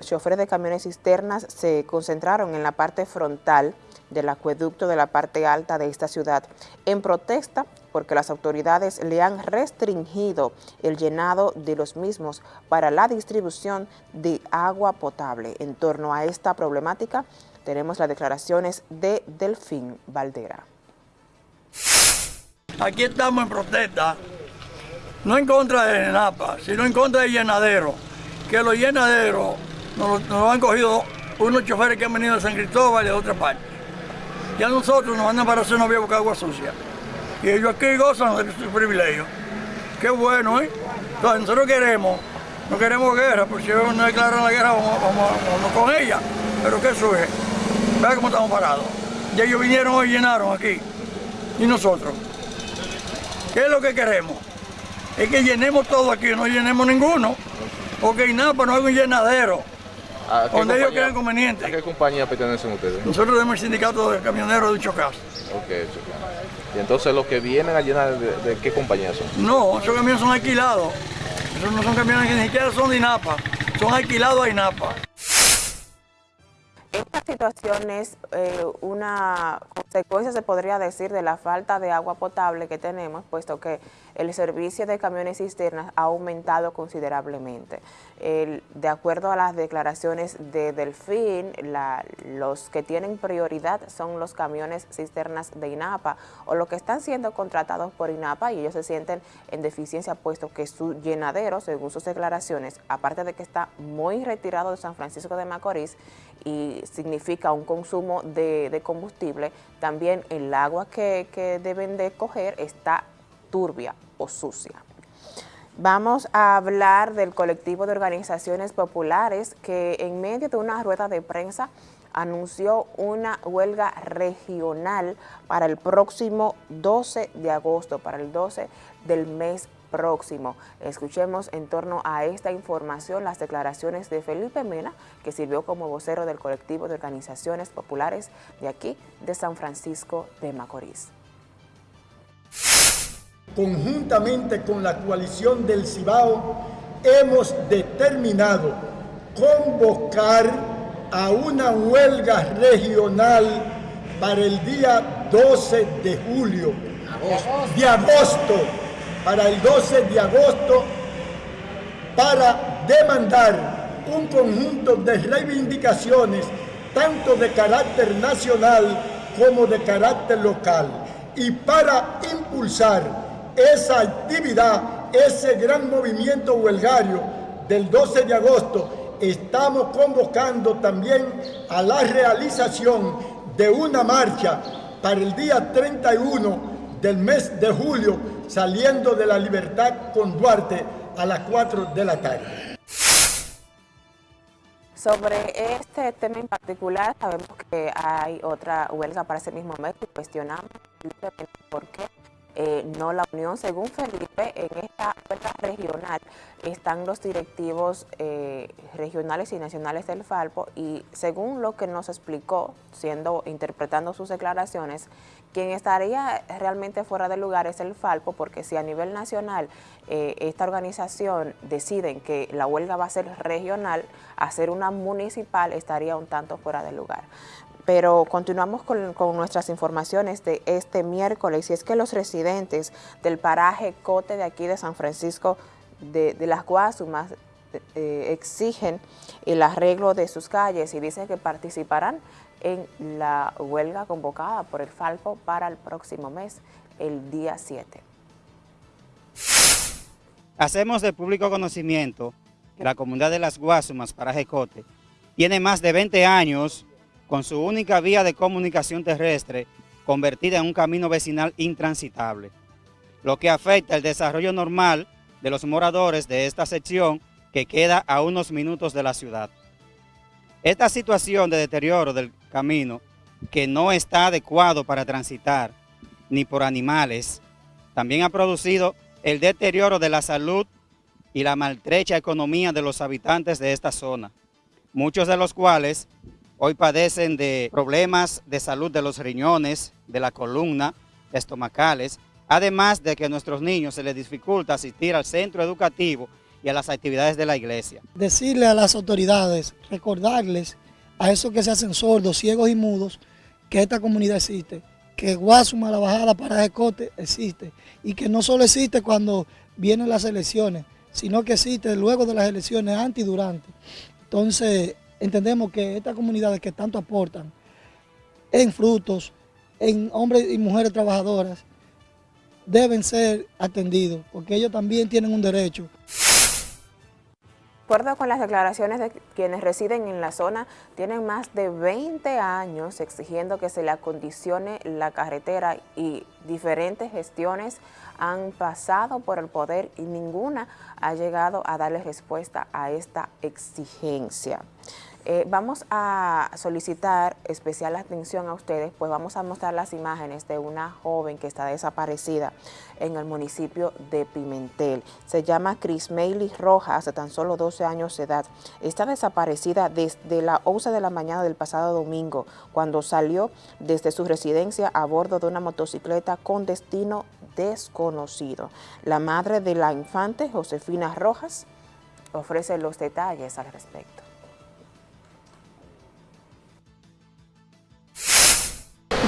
choferes de camiones cisternas se concentraron en la parte frontal del acueducto de la parte alta de esta ciudad en protesta porque las autoridades le han restringido el llenado de los mismos para la distribución de agua potable. En torno a esta problemática, tenemos las declaraciones de Delfín Valdera. Aquí estamos en protesta, no en contra de NAPA, sino en contra del llenadero, que los llenaderos nos, han cogido unos choferes que han venido de San Cristóbal y de otra parte. Ya nosotros nos mandan para hacer novia buscar agua sucia. Y ellos aquí gozan de su privilegio. Qué bueno, ¿eh? Entonces nosotros queremos, no queremos guerra, porque si ellos no declaran la guerra, vamos, vamos con ella. Pero ¿qué surge? Vea cómo estamos parados. Y ellos vinieron y llenaron aquí. Y nosotros. ¿Qué es lo que queremos? Es que llenemos todo aquí, no llenemos ninguno. Porque INAPA no es un llenadero. Donde ellos quieran conveniente. ¿A qué compañía pertenecen ustedes? Nosotros somos el sindicato de camioneros de Chocas. Ok, Y entonces los que vienen a llenar, ¿de, qué compañía son? No, esos camiones son alquilados. No son camiones que ni siquiera son de INAPA. Son alquilados a INAPA. Esta situación es eh, una consecuencia, se podría decir, de la falta de agua potable que tenemos, puesto que el servicio de camiones cisternas ha aumentado considerablemente. de acuerdo a las declaraciones de Delfín, los que tienen prioridad son los camiones cisternas de INAPA o los que están siendo contratados por INAPA y ellos se sienten en deficiencia puesto que su llenadero, según sus declaraciones, aparte de que está muy retirado de San Francisco de Macorís y significa un consumo de, combustible, también el agua que, que deben de coger está turbia o sucia. Vamos a hablar del colectivo de organizaciones populares que en medio de una rueda de prensa anunció una huelga regional para el próximo 12 de agosto, para el 12 del mes próximo. Escuchemos en torno a esta información las declaraciones de Felipe Mena, que sirvió como vocero del colectivo de organizaciones populares de aquí, de San Francisco de Macorís conjuntamente con la coalición del Cibao, hemos determinado convocar a una huelga regional para el día 12 de julio, de agosto, para el 12 de agosto, para demandar un conjunto de reivindicaciones, tanto de carácter nacional como de carácter local, y para impulsar esa actividad, ese gran movimiento huelgario del 12 de agosto, estamos convocando también a la realización de una marcha para el día 31 del mes de julio, saliendo de la libertad con Duarte a las 4 de la tarde. Sobre este tema en particular, sabemos que hay otra huelga para ese mismo mes y cuestionamos por qué eh, no la unión. Según Felipe, en esta huelga regional están los directivos eh, regionales y nacionales del Falpo y según lo que nos explicó, siendo interpretando sus declaraciones, quien estaría realmente fuera de lugar es el Falpo, porque si a nivel nacional eh, esta organización deciden que la huelga va a ser regional, hacer una municipal estaría un tanto fuera de lugar. Pero continuamos con, nuestras informaciones de este miércoles y es que los residentes del paraje Cote de aquí de San Francisco de, las Guasumas exigen el arreglo de sus calles y dicen que participarán en la huelga convocada por el Falpo para el próximo mes, el día 7. Hacemos de público conocimiento que la comunidad de las Guasumas, paraje Cote, tiene más de 20 años con su única vía de comunicación terrestre convertida en un camino vecinal intransitable, lo que afecta el desarrollo normal de los moradores de esta sección que queda a unos minutos de la ciudad. Esta situación de deterioro del camino, que no está adecuado para transitar, ni por animales, también ha producido el deterioro de la salud y la maltrecha economía de los habitantes de esta zona, muchos de los cuales hoy padecen de problemas de salud de los riñones, de la columna, estomacales, además de que a nuestros niños se les dificulta asistir al centro educativo y a las actividades de la iglesia. Decirle a las autoridades, recordarles a esos que se hacen sordos, ciegos y mudos, que esta comunidad existe, que Guasuma, la bajada para Cote existe y que no solo existe cuando vienen las elecciones, sino que existe luego de las elecciones, antes y durante. Entonces, entendemos que estas comunidades que tanto aportan en frutos, en hombres y mujeres trabajadoras, deben ser atendidos, porque ellos también tienen un derecho. De acuerdo con las declaraciones de quienes residen en la zona, tienen más de 20 años exigiendo que se le acondicione la carretera y diferentes gestiones han pasado por el poder y ninguna ha llegado a darle respuesta a esta exigencia. Eh, vamos a solicitar especial atención a ustedes, pues vamos a mostrar las imágenes de una joven que está desaparecida en el municipio de Pimentel. Se llama Chris Meili Rojas, de tan solo 12 años de edad. Está desaparecida desde la 11 de la mañana del pasado domingo, cuando salió desde su residencia a bordo de una motocicleta con destino desconocido. La madre de la infante, Josefina Rojas, ofrece los detalles al respecto.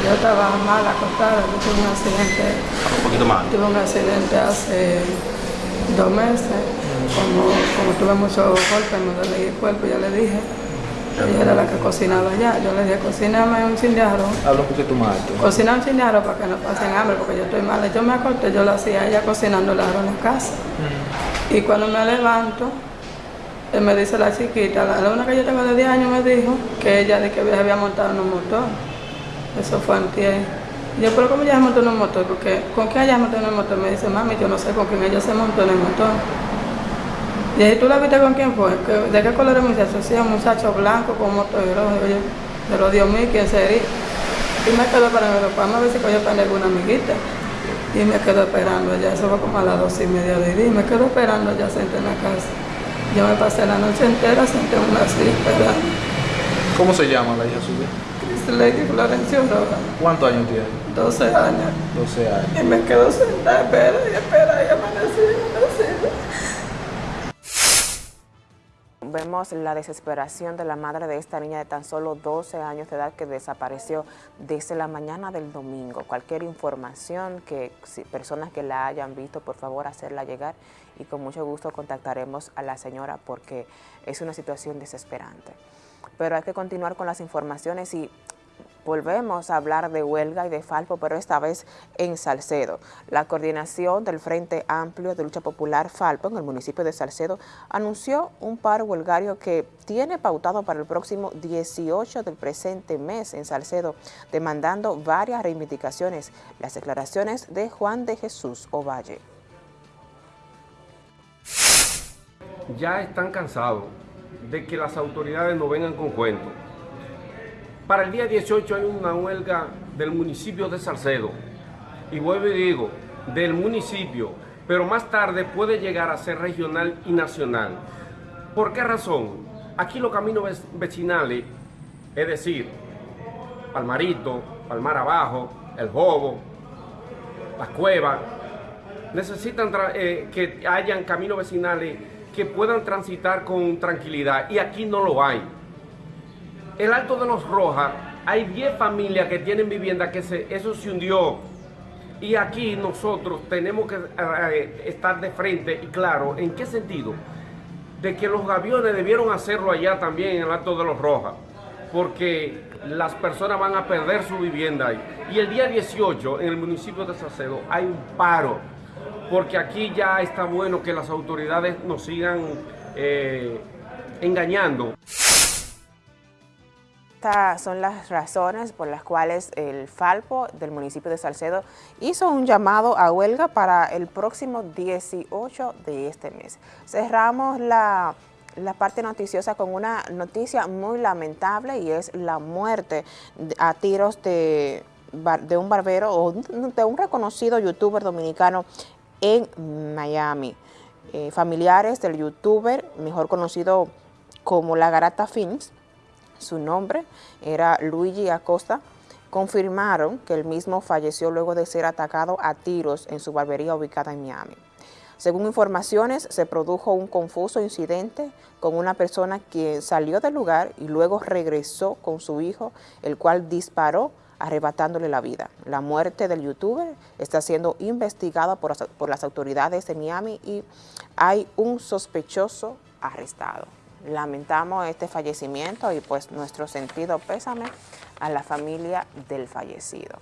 Yo estaba mal acostada, yo tuve un accidente. Un poquito mal. Tuve un accidente hace dos meses. Como, como tuve mucho golpe, me dolía el cuerpo, ya le dije. Ella era la que cocinaba allá. Yo le dije, cocíname un chin de arroz. Habla un poquito más alto. Cocina un chin de arroz para que no pasen hambre, porque yo estoy mala. Yo me acosté, yo lo hacía ella cocinando el arroz en la casa. Y cuando me levanto, él me dice la chiquita, la alumna que yo tengo de 10 años me dijo que ella de que había montado en un motor. Eso fue antier. Yo, pero ¿cómo ella se montó en un motor? Porque, ¿con quién ella se montó en el motor? Me dice, mami, yo no sé con quién ella se montó en el motor. Y dije, ¿tú la viste con quién fue? ¿De qué color es el muchacho? Sí, un muchacho blanco con motor rojo. Yo, pero Dios mío, ¿quién sería? Y me quedo esperando, después a ver si yo para alguna amiguita. Y me quedo esperando ya, eso fue como a las dos y media de día. Y me quedo esperando ya senté en la casa. Yo me pasé la noche entera senté en una silla esperando. ¿Cómo se llama la hija suya? Lady Florencio Rojas. ¿Cuántos años tiene? 12 años. 12 años. Y me quedo sentada, espera y espera y amanecí, amanecí. Vemos la desesperación de la madre de esta niña de tan solo 12 años de edad que desapareció desde la mañana del domingo. Cualquier información que si, personas que la hayan visto, por favor hacerla llegar y con mucho gusto contactaremos a la señora porque es una situación desesperante. Pero hay que continuar con las informaciones y volvemos a hablar de huelga y de Falpo, pero esta vez en Salcedo. La coordinación del Frente Amplio de Lucha Popular Falpo en el municipio de Salcedo anunció un paro huelgario que tiene pautado para el próximo 18 del presente mes en Salcedo, demandando varias reivindicaciones. Las declaraciones de Juan de Jesús Ovalle. Ya están cansados de que las autoridades no vengan con cuentos. Para el día 18 hay una huelga del municipio de Salcedo. Y vuelvo y digo, del municipio, pero más tarde puede llegar a ser regional y nacional. ¿Por qué razón? Aquí los caminos vecinales, es decir, Palmarito, Palmar Abajo, El Jobo, Las Cuevas, necesitan eh, que hayan caminos vecinales que puedan transitar con tranquilidad y aquí no lo hay el Alto de los Rojas, hay 10 familias que tienen vivienda que se, eso se hundió. Y aquí nosotros tenemos que eh, estar de frente y claro, ¿en qué sentido? De que los gaviones debieron hacerlo allá también en el Alto de los Rojas, porque las personas van a perder su vivienda ahí. Y el día 18 en el municipio de Salcedo hay un paro, porque aquí ya está bueno que las autoridades nos sigan eh, engañando. Son las razones por las cuales el Falpo del municipio de Salcedo hizo un llamado a huelga para el próximo 18 de este mes. Cerramos la, la parte noticiosa con una noticia muy lamentable y es la muerte a tiros de, de un barbero o de un reconocido youtuber dominicano en Miami. Eh, familiares del youtuber, mejor conocido como La Garata Films, su nombre era Luigi Acosta, confirmaron que el mismo falleció luego de ser atacado a tiros en su barbería ubicada en Miami. Según informaciones, se produjo un confuso incidente con una persona que salió del lugar y luego regresó con su hijo, el cual disparó arrebatándole la vida. La muerte del youtuber está siendo investigada por, por las autoridades de Miami y hay un sospechoso arrestado. Lamentamos este fallecimiento y pues nuestro sentido pésame a la familia del fallecido.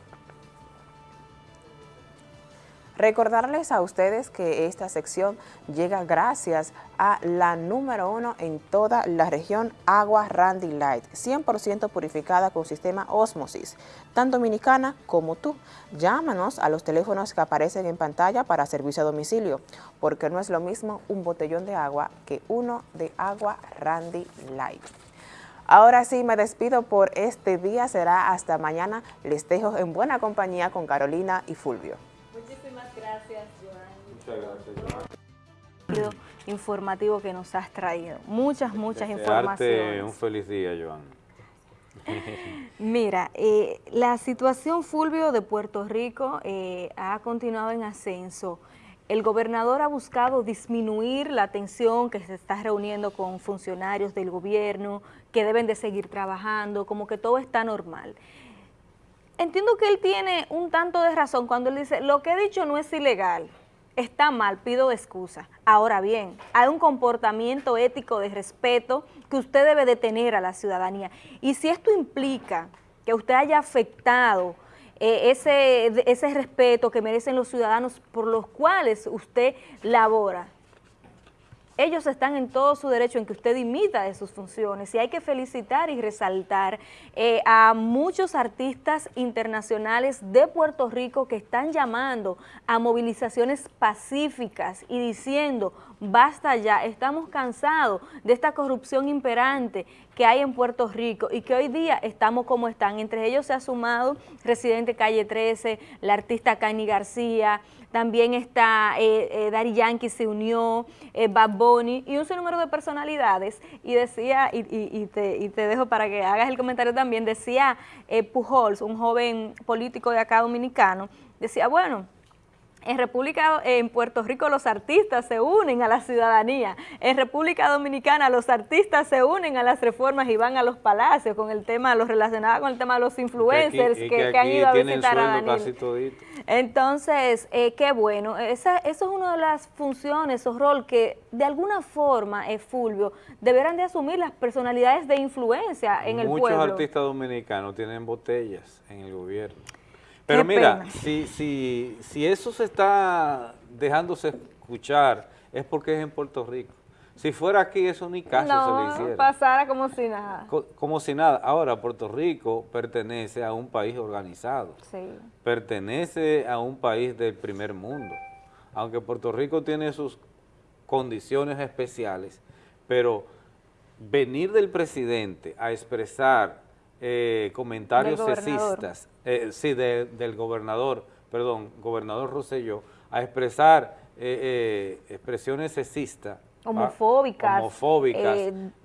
Recordarles a ustedes que esta sección llega gracias a la número uno en toda la región, Agua Randy Light, 100% purificada con sistema Osmosis, tan dominicana como tú. Llámanos a los teléfonos que aparecen en pantalla para servicio a domicilio, porque no es lo mismo un botellón de agua que uno de Agua Randy Light. Ahora sí, me despido por este día, será hasta mañana. Les dejo en buena compañía con Carolina y Fulvio. Muchas gracias, Joan. informativo que nos has traído. Muchas, muchas Desearte informaciones. un feliz día, Joan. Mira, eh, la situación Fulvio de Puerto Rico eh, ha continuado en ascenso. El gobernador ha buscado disminuir la tensión que se está reuniendo con funcionarios del gobierno, que deben de seguir trabajando, como que todo está normal. Entiendo que él tiene un tanto de razón cuando él dice, lo que he dicho no es ilegal, está mal, pido excusa. Ahora bien, hay un comportamiento ético de respeto que usted debe de tener a la ciudadanía. Y si esto implica que usted haya afectado eh, ese, ese respeto que merecen los ciudadanos por los cuales usted labora, ellos están en todo su derecho en que usted imita de sus funciones. Y hay que felicitar y resaltar eh, a muchos artistas internacionales de Puerto Rico que están llamando a movilizaciones pacíficas y diciendo basta ya, estamos cansados de esta corrupción imperante que hay en Puerto Rico y que hoy día estamos como están. Entre ellos se ha sumado Residente Calle 13, la artista Cani García, también está eh, eh, Daddy Yankee se unió, eh, Bad y un sinnúmero de personalidades y decía, y, y, te, y, te, dejo para que hagas el comentario también, decía eh, Pujols, un joven político de acá dominicano, decía, bueno, en República, en Puerto Rico los artistas se unen a la ciudadanía. En República Dominicana los artistas se unen a las reformas y van a los palacios con el tema, los relacionados con el tema de los influencers que, que, que, que han ido a visitar a Danilo. Entonces, eh, qué bueno. Esa, eso es una de las funciones o rol que de alguna forma, eh, Fulvio, deberán de asumir las personalidades de influencia en el pueblo. Muchos artistas dominicanos tienen botellas en el gobierno. Pero Qué mira, si, si, si eso se está dejándose escuchar es porque es en Puerto Rico. Si fuera aquí, eso ni caso no, se le hiciera. pasara como si nada. Co como si nada. Ahora, Puerto Rico pertenece a un país organizado. Sí. Pertenece a un país del primer mundo. Aunque Puerto Rico tiene sus condiciones especiales, pero venir del presidente a expresar eh, comentarios sexistas, eh, sí, de, del gobernador, perdón, gobernador Rosselló, a expresar eh, expresiones sexistas, homofóbicas, homofóbicas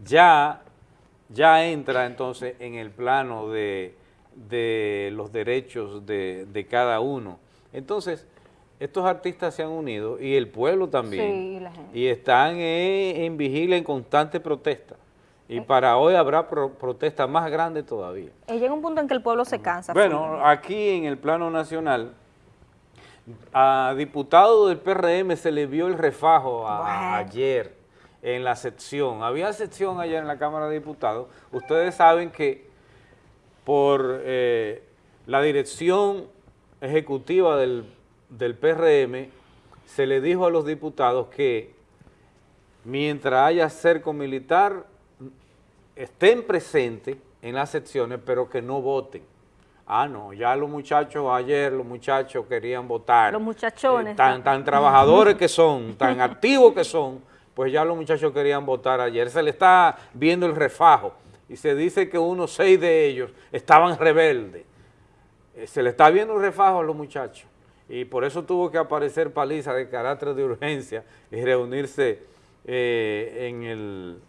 ya, ya entra entonces en el plano de, de los derechos de, de, cada uno. Entonces, estos artistas se han unido y el pueblo también, sí, y están en vigilia, en constante protesta. Y para hoy habrá pro protesta más grande todavía. Y llega un punto en que el pueblo se cansa. Bueno, aquí en el plano nacional, a diputados del PRM se le vio el refajo a, ayer en la sección. Había sección ayer en la Cámara de Diputados. Ustedes saben que por eh, la dirección ejecutiva del, del PRM se le dijo a los diputados que mientras haya cerco militar estén presentes en las secciones, pero que no voten. Ah, no, ya los muchachos, ayer los muchachos querían votar. Los muchachones. Eh, tan, tan trabajadores que son, tan activos que son, pues ya los muchachos querían votar ayer. Se le está viendo el refajo y se dice que unos seis de ellos estaban rebeldes. Eh, se le está viendo el refajo a los muchachos y por eso tuvo que aparecer paliza de carácter de urgencia y reunirse eh, en el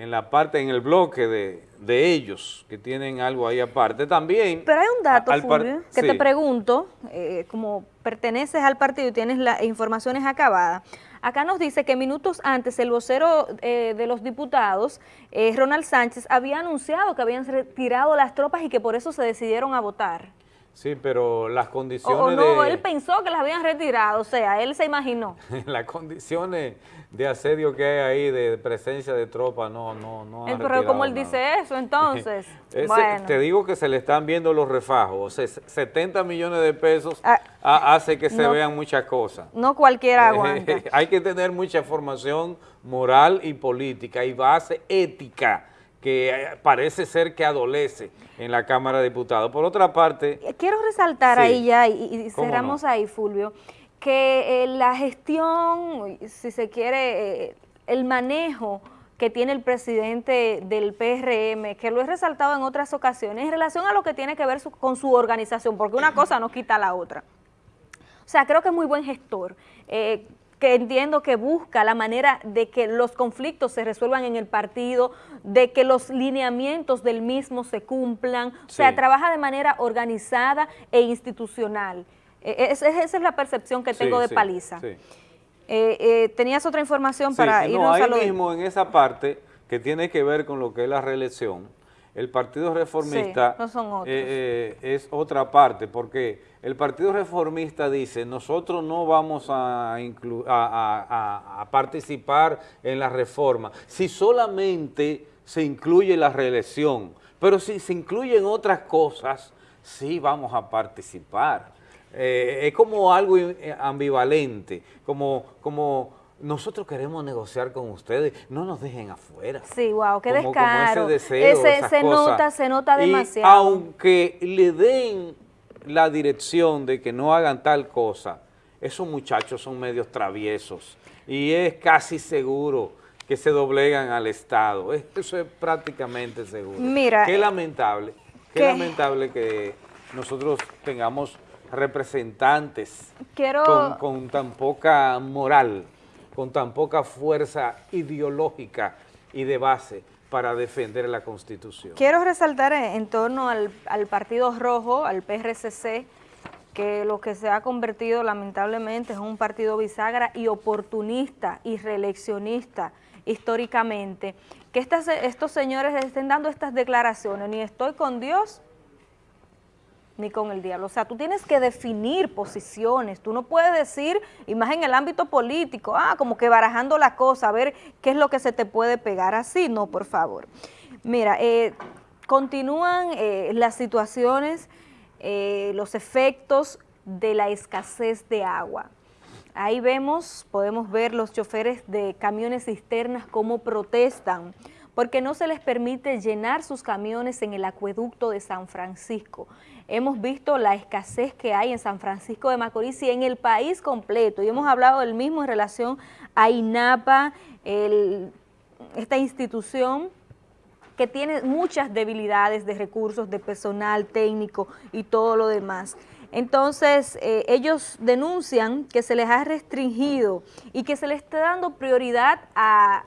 en la parte, en el bloque de, de ellos, que tienen algo ahí aparte. También... Pero hay un dato, al Fulvio, que sí. te pregunto, eh, como perteneces al partido y tienes las informaciones acabadas, acá nos dice que minutos antes el vocero eh, de los diputados, eh, Ronald Sánchez, había anunciado que habían retirado las tropas y que por eso se decidieron a votar. Sí, pero las O, condiciones o no, de... él pensó que las habían retirado, o sea, él se imaginó. las condiciones de asedio que hay ahí, de presencia de tropas, no, no, no han Eh, pero como él nada. dice eso, entonces, Ese- bueno. Te digo que se le están viendo los refajos, o sea, 70 millones de pesos ha- hace que se Ah, no. vean muchas cosas. No cualquiera aguanta. Hay que tener mucha formación moral y política y base ética que eh, parece ser que adolece en la Cámara de Diputados. Por otra parte, Quiero resaltar Sí. ahí ya, y, y ¿Cómo cerramos ahí, Fulvio, que eh, la gestión, si se quiere, eh, el manejo que tiene el presidente del PRM, que lo he resaltado en otras ocasiones, en relación a lo que tiene que ver su- con su organización, porque una cosa no quita la otra. O sea, creo que es muy buen gestor, eh, que entiendo que busca la manera de que los conflictos se resuelvan en el partido, de que los lineamientos del mismo se cumplan, o sea, Sí. trabaja de manera organizada e institucional. Es- es- esa es la percepción que Sí, tengo de sí, Paliza. sí. Eh, eh, ¿Tenías otra información Sí, para no, irnos ahí a lo mismo en esa parte que tiene que ver con lo que es la reelección, el Partido Reformista Sí, no son otros. eh, eh, es otra parte, porque el Partido Reformista dice, nosotros no vamos a, inclu- a- a- a- a participar en la reforma, si solamente se incluye la reelección, pero si se incluyen otras cosas, sí vamos a participar. Eh, es como algo eh, ambivalente, como, como nosotros queremos negociar con ustedes, no nos dejen afuera. Sí, wow, qué Como- como descaro. ese deseo, Ese- esas se cosas. nota, se nota Y demasiado. aunque le den la dirección de que no hagan tal cosa, esos muchachos son medios traviesos y es casi seguro que se doblegan al Estado. Es- Eso es prácticamente seguro. Mira, Qué lamentable, qué lamentable que nosotros tengamos representantes Quiero- con, con tan poca moral, con tan poca fuerza ideológica y de base para defender la Constitución. Quiero resaltar en, torno al, al Partido Rojo, al PRCC, que lo que se ha convertido lamentablemente es un partido bisagra y oportunista y reeleccionista históricamente, que estas, estos señores estén dando estas declaraciones, ni estoy con Dios ni con el diablo. O sea, tú tienes que definir posiciones, tú no puedes decir, y más en el ámbito político, ah, como que barajando la cosa, a ver qué es lo que se te puede pegar así, no, por favor. Mira, eh, continúan eh, las situaciones, eh, los efectos de la escasez de agua. Ahí vemos, podemos ver los choferes de camiones cisternas cómo protestan, porque no se les permite llenar sus camiones en el acueducto de San Francisco. Hemos visto la escasez que hay en San Francisco de Macorís y en el país completo, y hemos hablado del mismo en relación a INAPA, esta institución que tiene muchas debilidades de recursos, de personal técnico y todo lo demás. Entonces, eh, ellos denuncian que se les ha restringido y que se les está dando prioridad a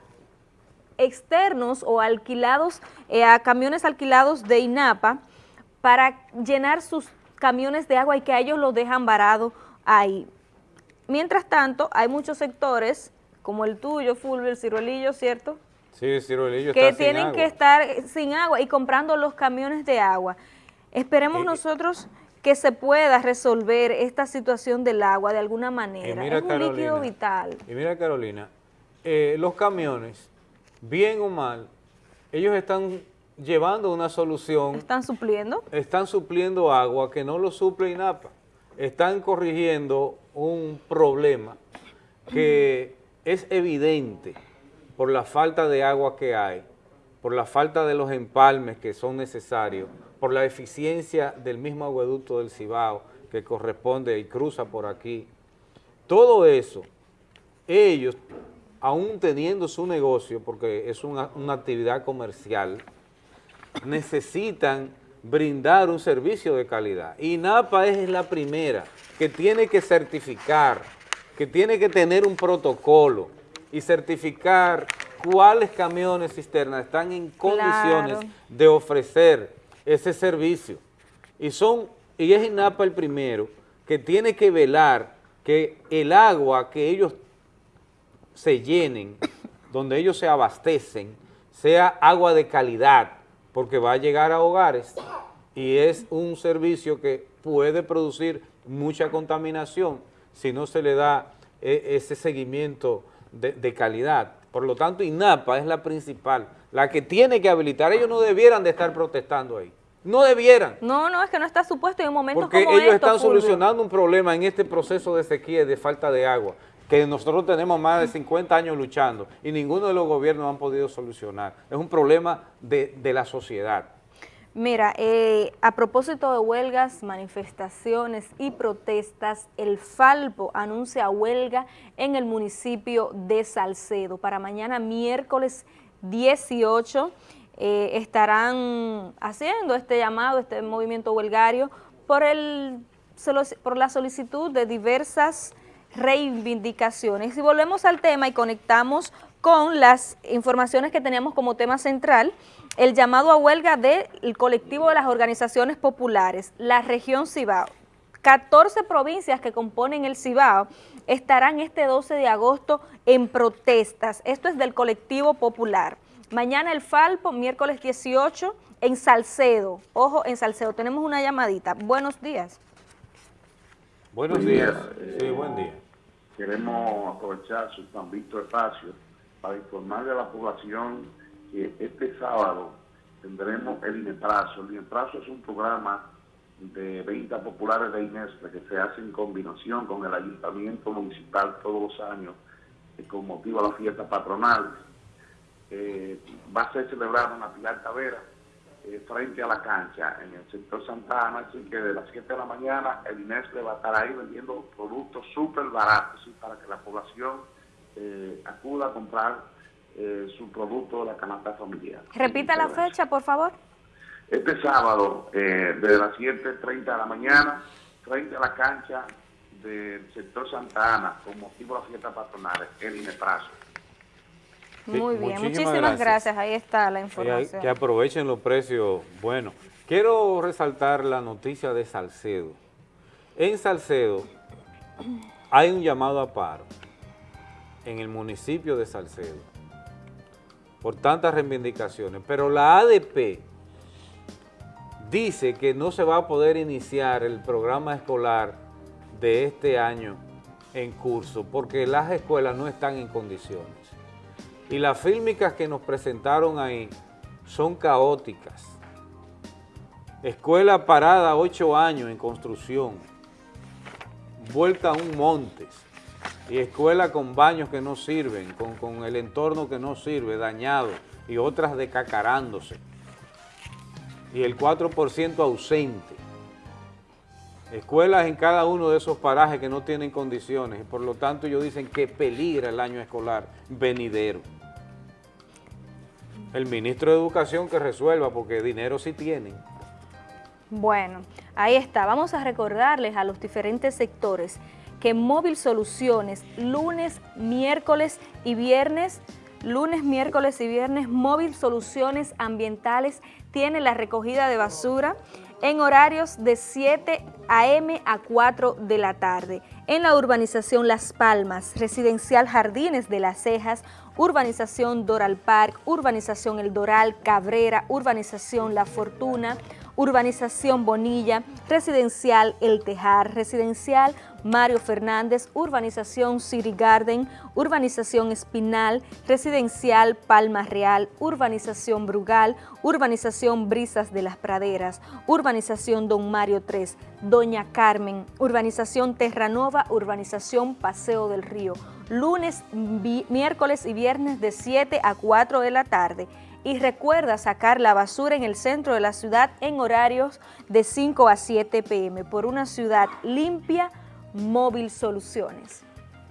externos o alquilados, eh, a camiones alquilados de INAPA para llenar sus camiones de agua y que a ellos los dejan varados ahí. Mientras tanto, hay muchos sectores, como el tuyo, Fulvio, el Ciruelillo, ¿cierto?, Sí, Cirolillo que está sin tienen agua. que estar sin agua y comprando los camiones de agua. Esperemos Eh, nosotros que se pueda resolver esta situación del agua de alguna manera. mira, es un líquido vital. Y mira, Carolina, eh, los camiones, bien o mal, ellos están llevando una solución, ¿Están supliendo? están supliendo agua que no lo suple INAPA. Están corrigiendo un problema que es evidente por la falta de agua que hay, por la falta de los empalmes que son necesarios, por la eficiencia del mismo agueducto del Cibao que corresponde y cruza por aquí. Todo eso, ellos, aún teniendo su negocio, porque es una, una actividad comercial, necesitan brindar un servicio de calidad. Y NAPA es la primera que tiene que certificar, que tiene que tener un protocolo y certificar cuáles camiones cisternas están en condiciones Claro. de ofrecer ese servicio. Y son, y es INAPA el primero que tiene que velar que el agua que ellos se llenen, donde ellos se abastecen, sea agua de calidad, porque va a llegar a hogares y es un servicio que puede producir mucha contaminación si no se le da eh, ese seguimiento de, de calidad. Por lo tanto, INAPA es la principal, la que tiene que habilitar. Ellos no debieran de estar protestando ahí. No debieran. No, no, es que no está supuesto en momentos Porque como ellos están Fulvio. solucionando un problema en este proceso de sequía y de falta de agua, que nosotros tenemos más de 50 años luchando y ninguno de los gobiernos han podido solucionar. Es un problema de, de la sociedad. Mira, eh, a propósito de huelgas, manifestaciones y protestas, el Falpo anuncia huelga en el municipio de Salcedo. Para mañana miércoles 18 eh, estarán haciendo este llamado, este movimiento huelgario, por, el, por la solicitud de diversas reivindicaciones. Y volvemos al tema y conectamos con las informaciones que teníamos como tema central, el llamado a huelga del colectivo de las organizaciones populares, la región Cibao. 14 provincias que componen el Cibao estarán este 12 de agosto en protestas. Esto es del colectivo popular. Mañana el Falpo, miércoles 18, en Salcedo. Ojo, en Salcedo. Tenemos una llamadita. Buenos días. Buenos Buen días. día. Sí, buen día. Queremos aprovechar su tan visto espacio para informarle a la población que este sábado tendremos el INEPRAZO. El INEPRAZO es un programa de ventas populares de INESPRE que se hace en combinación con el Ayuntamiento Municipal todos los años eh, con motivo a la fiesta patronal. Eh, va a ser celebrado en la Pilar Tavera eh, frente a la cancha en el sector Santa Ana, así que de las 7 de la mañana el INESPRE va a estar ahí vendiendo productos súper baratos ¿sí? para que la población eh, acuda a comprar eh, su producto de la canasta familiar. Repita la fecha, por favor. Este sábado, eh, desde las 7.30 de la mañana, frente a la cancha del sector Santa Ana, con motivo de la fiesta patronal, el INEPRAZO. Muy bien, muchísimas muchísimas gracias. gracias. Ahí está la información. que aprovechen los precios. Bueno, quiero resaltar la noticia de Salcedo. En Salcedo hay un llamado a paro en el municipio de Salcedo por tantas reivindicaciones, pero la ADP dice que no se va a poder iniciar el programa escolar de este año en curso porque las escuelas no están en condiciones. Y las fílmicas que nos presentaron ahí son caóticas. Escuela parada ocho años en construcción, vuelta a un montes, y escuela con baños que no sirven, con, con el entorno que no sirve, dañado, y otras decacarándose. Y el 4% ausente. Escuelas en cada uno de esos parajes que no tienen condiciones, y por lo tanto ellos dicen que peligra el año escolar venidero. El ministro de Educación que resuelva, porque dinero sí tienen. Bueno, ahí está. Vamos a recordarles a los diferentes sectores que Móvil Soluciones, lunes, miércoles y viernes, lunes, miércoles y viernes, Móvil Soluciones Ambientales tiene la recogida de basura en horarios de 7 a.m. a 4 de la tarde. En la urbanización Las Palmas, residencial Jardines de las Cejas, urbanización Doral Park, urbanización El Doral, Cabrera, urbanización La Fortuna, urbanización Bonilla, residencial El Tejar, residencial Mario Fernández, urbanización City Garden, urbanización Espinal, residencial Palma Real, urbanización Brugal, urbanización Brisas de las Praderas, urbanización Don Mario 3, Doña Carmen, urbanización Terranova, urbanización Paseo del Río, lunes, miércoles y viernes de 7 a 4 de la tarde. Y recuerda sacar la basura en el centro de la ciudad en horarios de 5 a 7 pm por una ciudad limpia, Móvil Soluciones.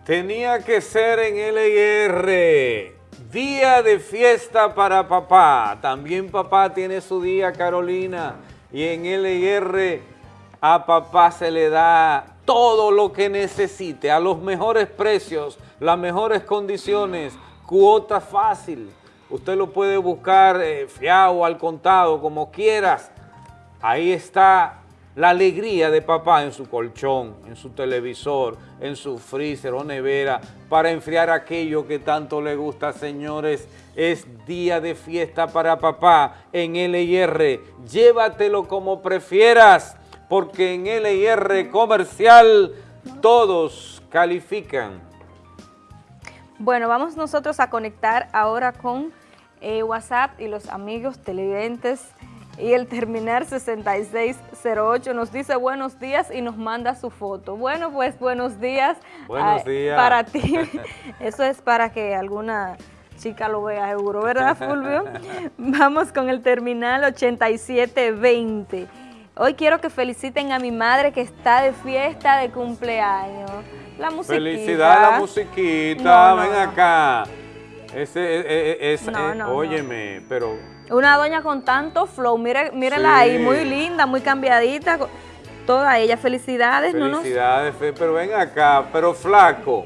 Tenía que ser en LIR, día de fiesta para papá. También papá tiene su día, Carolina. Y en LIR a papá se le da todo lo que necesite, a los mejores precios, las mejores condiciones cuota fácil. Usted lo puede buscar eh, fiado al contado, como quieras. Ahí está la alegría de papá en su colchón, en su televisor, en su freezer o nevera, para enfriar aquello que tanto le gusta, señores. Es día de fiesta para papá en LIR. Llévatelo como prefieras, porque en LIR comercial todos califican. Bueno, vamos nosotros a conectar ahora con eh, WhatsApp y los amigos televidentes y el terminar 6608 nos dice buenos días y nos manda su foto. Bueno, pues buenos días. Buenos días. Para ti. Eso es para que alguna chica lo vea seguro, ¿verdad, Fulvio? Vamos con el terminal 8720. Hoy quiero que feliciten a mi madre que está de fiesta de cumpleaños. La musiquita. Felicidad la musiquita, ven acá. Ese, e, e, es, óyeme, pero... Una doña con tanto flow, mire, mírenla ahí, muy linda, muy cambiadita, toda ella, felicidades. Felicidades, pero ven acá, pero flaco,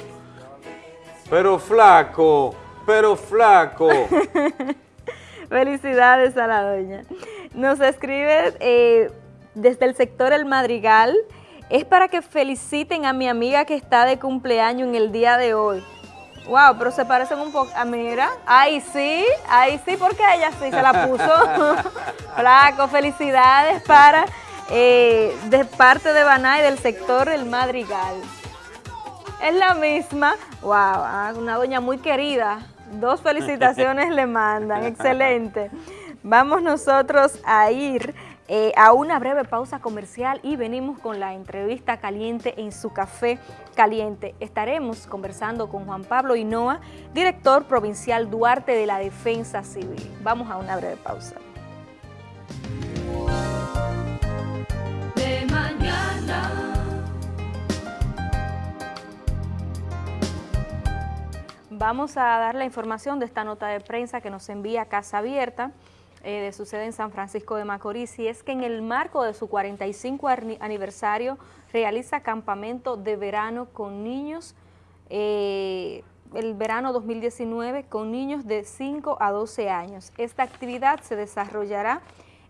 pero flaco, pero flaco. felicidades a la doña. Nos escribe eh, desde el sector El Madrigal, es para que feliciten a mi amiga que está de cumpleaños en el día de hoy. Wow, pero se parecen un poco. Ah, mira, ahí sí, ahí sí, porque ella sí se la puso. Flaco, felicidades para, eh, de parte de Banay del sector El Madrigal. Es la misma. Wow, ah, una doña muy querida. Dos felicitaciones le mandan, excelente. Vamos nosotros a ir eh, a una breve pausa comercial y venimos con la entrevista caliente en su café caliente. Estaremos conversando con Juan Pablo Hinoa, director provincial Duarte de la Defensa Civil. Vamos a una breve pausa. De mañana. Vamos a dar la información de esta nota de prensa que nos envía Casa Abierta. Eh, de sucede en San Francisco de Macorís y es que en el marco de su 45 aniversario realiza campamento de verano con niños, eh, el verano 2019 con niños de 5 a 12 años. Esta actividad se desarrollará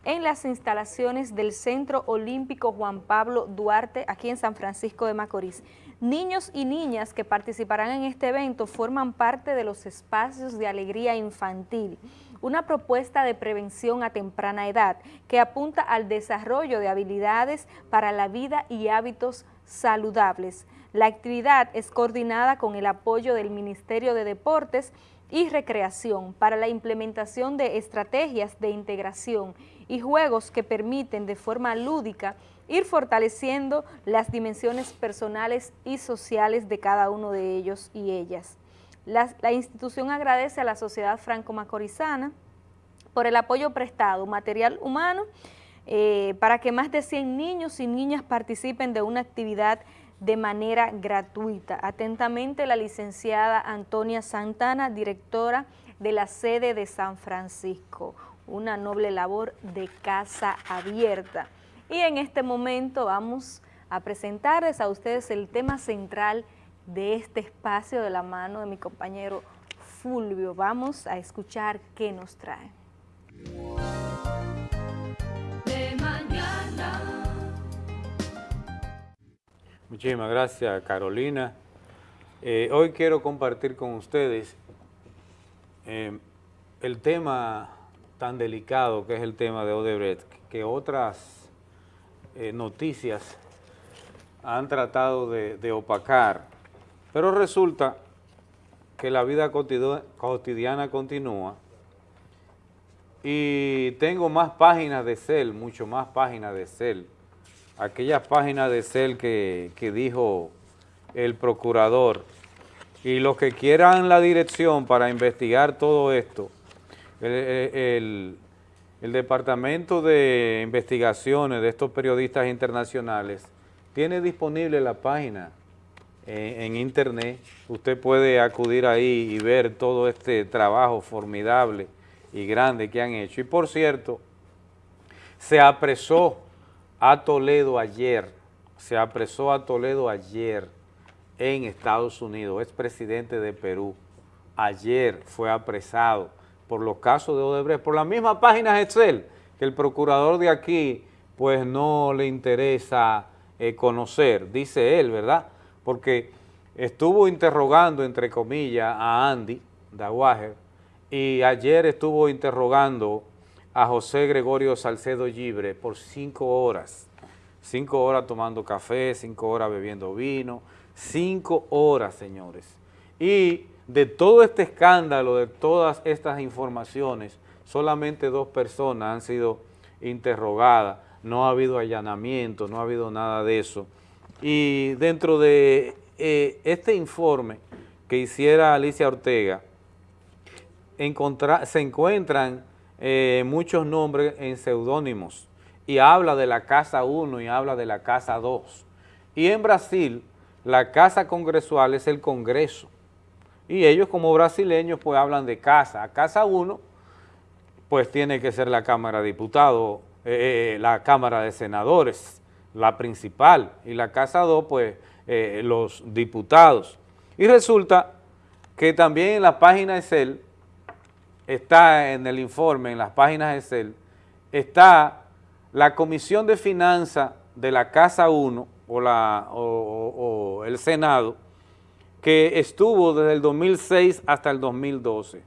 en las instalaciones del Centro Olímpico Juan Pablo Duarte, aquí en San Francisco de Macorís. Niños y niñas que participarán en este evento forman parte de los espacios de alegría infantil, una propuesta de prevención a temprana edad que apunta al desarrollo de habilidades para la vida y hábitos saludables. La actividad es coordinada con el apoyo del Ministerio de Deportes y Recreación para la implementación de estrategias de integración y juegos que permiten de forma lúdica ir fortaleciendo las dimensiones personales y sociales de cada uno de ellos y ellas. La, institución agradece a la sociedad franco-macorizana por el apoyo prestado, material humano, eh, para que más de 100 niños y niñas participen de una actividad de manera gratuita. Atentamente la licenciada Antonia Santana, directora de la sede de San Francisco, una noble labor de casa abierta. Y en este momento vamos a presentarles a ustedes el tema central de este espacio de la mano de mi compañero Fulvio. Vamos a escuchar qué nos trae. De mañana. Muchísimas gracias, Carolina. Eh, hoy quiero compartir con ustedes eh, el tema tan delicado que es el tema de Odebrecht, que otras eh, noticias han tratado de opacar pero resulta que la vida cotidiana continúa y tengo más páginas de CEL, mucho más páginas de CEL. Aquellas páginas de CEL que, dijo el procurador. Y los que quieran la dirección para investigar todo esto, el, el Departamento de Investigaciones de estos periodistas internacionales tiene disponible la página en, internet, usted puede acudir ahí y ver todo este trabajo formidable y grande que han hecho. Y por cierto, se apresó a Toledo ayer, se apresó a Toledo ayer en Estados Unidos, es presidente de Perú, ayer fue apresado por los casos de Odebrecht, por la misma página Excel, que el procurador de aquí pues no le interesa eh, conocer, dice él, ¿verdad? Porque estuvo interrogando, entre comillas, a Andy Dawager y ayer estuvo interrogando a José Gregorio Salcedo Libre por cinco horas, cinco horas tomando café, cinco horas bebiendo vino, cinco horas, señores. Y de todo este escándalo, de todas estas informaciones, solamente dos personas han sido interrogadas, no ha habido allanamiento, no ha habido nada de eso. Y dentro de eh, este informe que hiciera Alicia Ortega, se encuentran eh, muchos nombres en seudónimos y habla de la Casa 1 y habla de la Casa 2. Y en Brasil, la Casa Congresual es el Congreso. Y ellos como brasileños pues hablan de casa. Casa 1 pues tiene que ser la Cámara de Diputados, eh, la Cámara de Senadores, la principal, y la Casa 2 pues eh, los diputados. Y resulta que también en la página de CEL, está en el informe, en las páginas de CEL, está la Comisión de Finanzas de la Casa 1 o, la, o- o el Senado, que estuvo desde el 2006 hasta el 2012.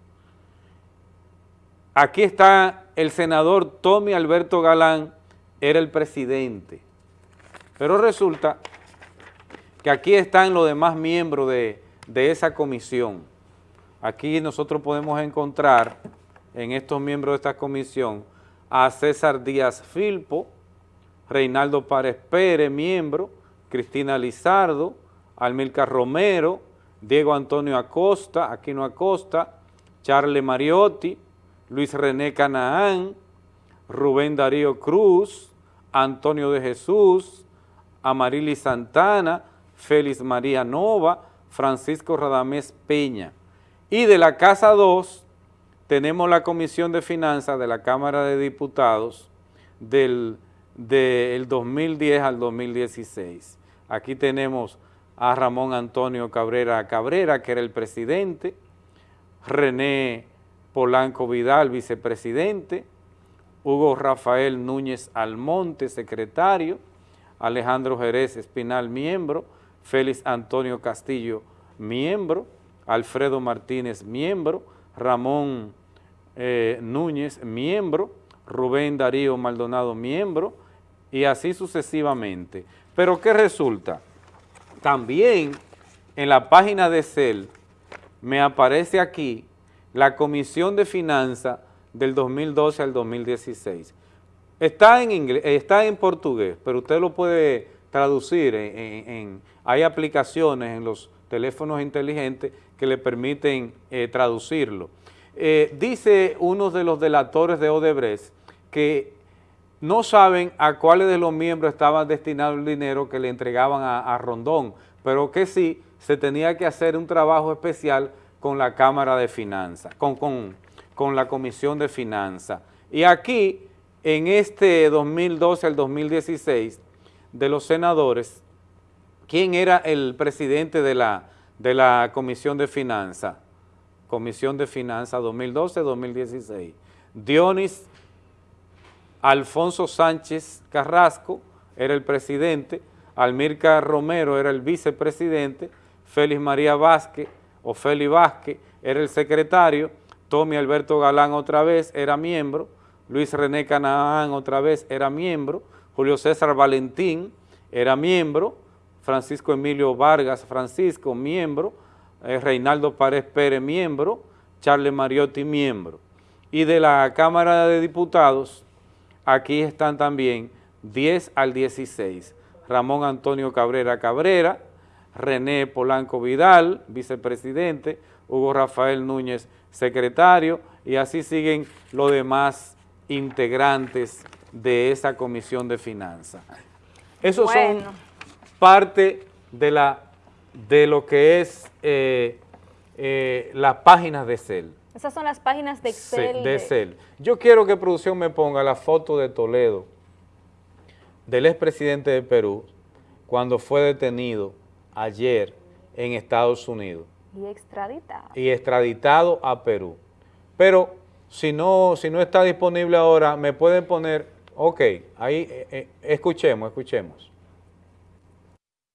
Aquí está el senador Tommy Alberto Galán, era el presidente. Pero resulta que aquí están los demás miembros de, de esa comisión. Aquí nosotros podemos encontrar en estos miembros de esta comisión a César Díaz Filpo, Reinaldo Párez Pérez, miembro, Cristina Lizardo, Almilcar Romero, Diego Antonio Acosta, Aquino Acosta, Charles Mariotti, Luis René Canaán, Rubén Darío Cruz, Antonio de Jesús, Amarili Santana, Félix María Nova, Francisco Radamés Peña. Y de la Casa 2 tenemos la Comisión de Finanzas de la Cámara de Diputados del, del 2010 al 2016. Aquí tenemos a Ramón Antonio Cabrera Cabrera, que era el presidente, René Polanco Vidal, vicepresidente, Hugo Rafael Núñez Almonte, secretario, Alejandro Jerez Espinal, miembro, Félix Antonio Castillo, miembro, Alfredo Martínez, miembro, Ramón eh, Núñez, miembro, Rubén Darío Maldonado, miembro, y así sucesivamente. Pero ¿qué resulta? También en la página de CEL me aparece aquí la Comisión de Finanzas del 2012 al 2016. Está en inglés, está en portugués, pero usted lo puede traducir. Hay aplicaciones en los teléfonos inteligentes que le permiten eh, traducirlo. Eh, dice uno de los delatores de Odebrecht que no saben a cuáles de los miembros estaba destinado el dinero que le entregaban a, a Rondón, pero que sí se tenía que hacer un trabajo especial con la Cámara de Finanzas, con, con- con la Comisión de Finanzas. Y aquí, en este 2012 al 2016, de los senadores, ¿quién era el presidente de la, de la Comisión de Finanzas? Comisión de Finanzas 2012-2016. Dionis Alfonso Sánchez Carrasco era el presidente, Almirca Romero era el vicepresidente, Félix María Vázquez o Félix Vázquez era el secretario, Tommy Alberto Galán otra vez era miembro, Luis René Canaán otra vez era miembro, Julio César Valentín era miembro, Francisco Emilio Vargas Francisco, miembro, eh, Reinaldo Párez Pérez, miembro, Charles Mariotti, miembro. Y de la Cámara de Diputados, aquí están también 10 al 16, Ramón Antonio Cabrera Cabrera, René Polanco Vidal, vicepresidente, Hugo Rafael Núñez, secretario, y así siguen los demás integrantes de esa comisión de finanzas. Esos Bueno. son parte de, la, de lo que es eh, eh, las páginas de CEL. Esas son las páginas de Sí, Excel. de CEL. Yo quiero que producción me ponga la foto de Toledo, del expresidente de Perú, cuando fue detenido ayer en Estados Unidos. Y extraditado. y extraditado a Perú. Pero si no, si no está disponible ahora, me pueden poner, ok, ahí eh, eh, escuchemos, escuchemos.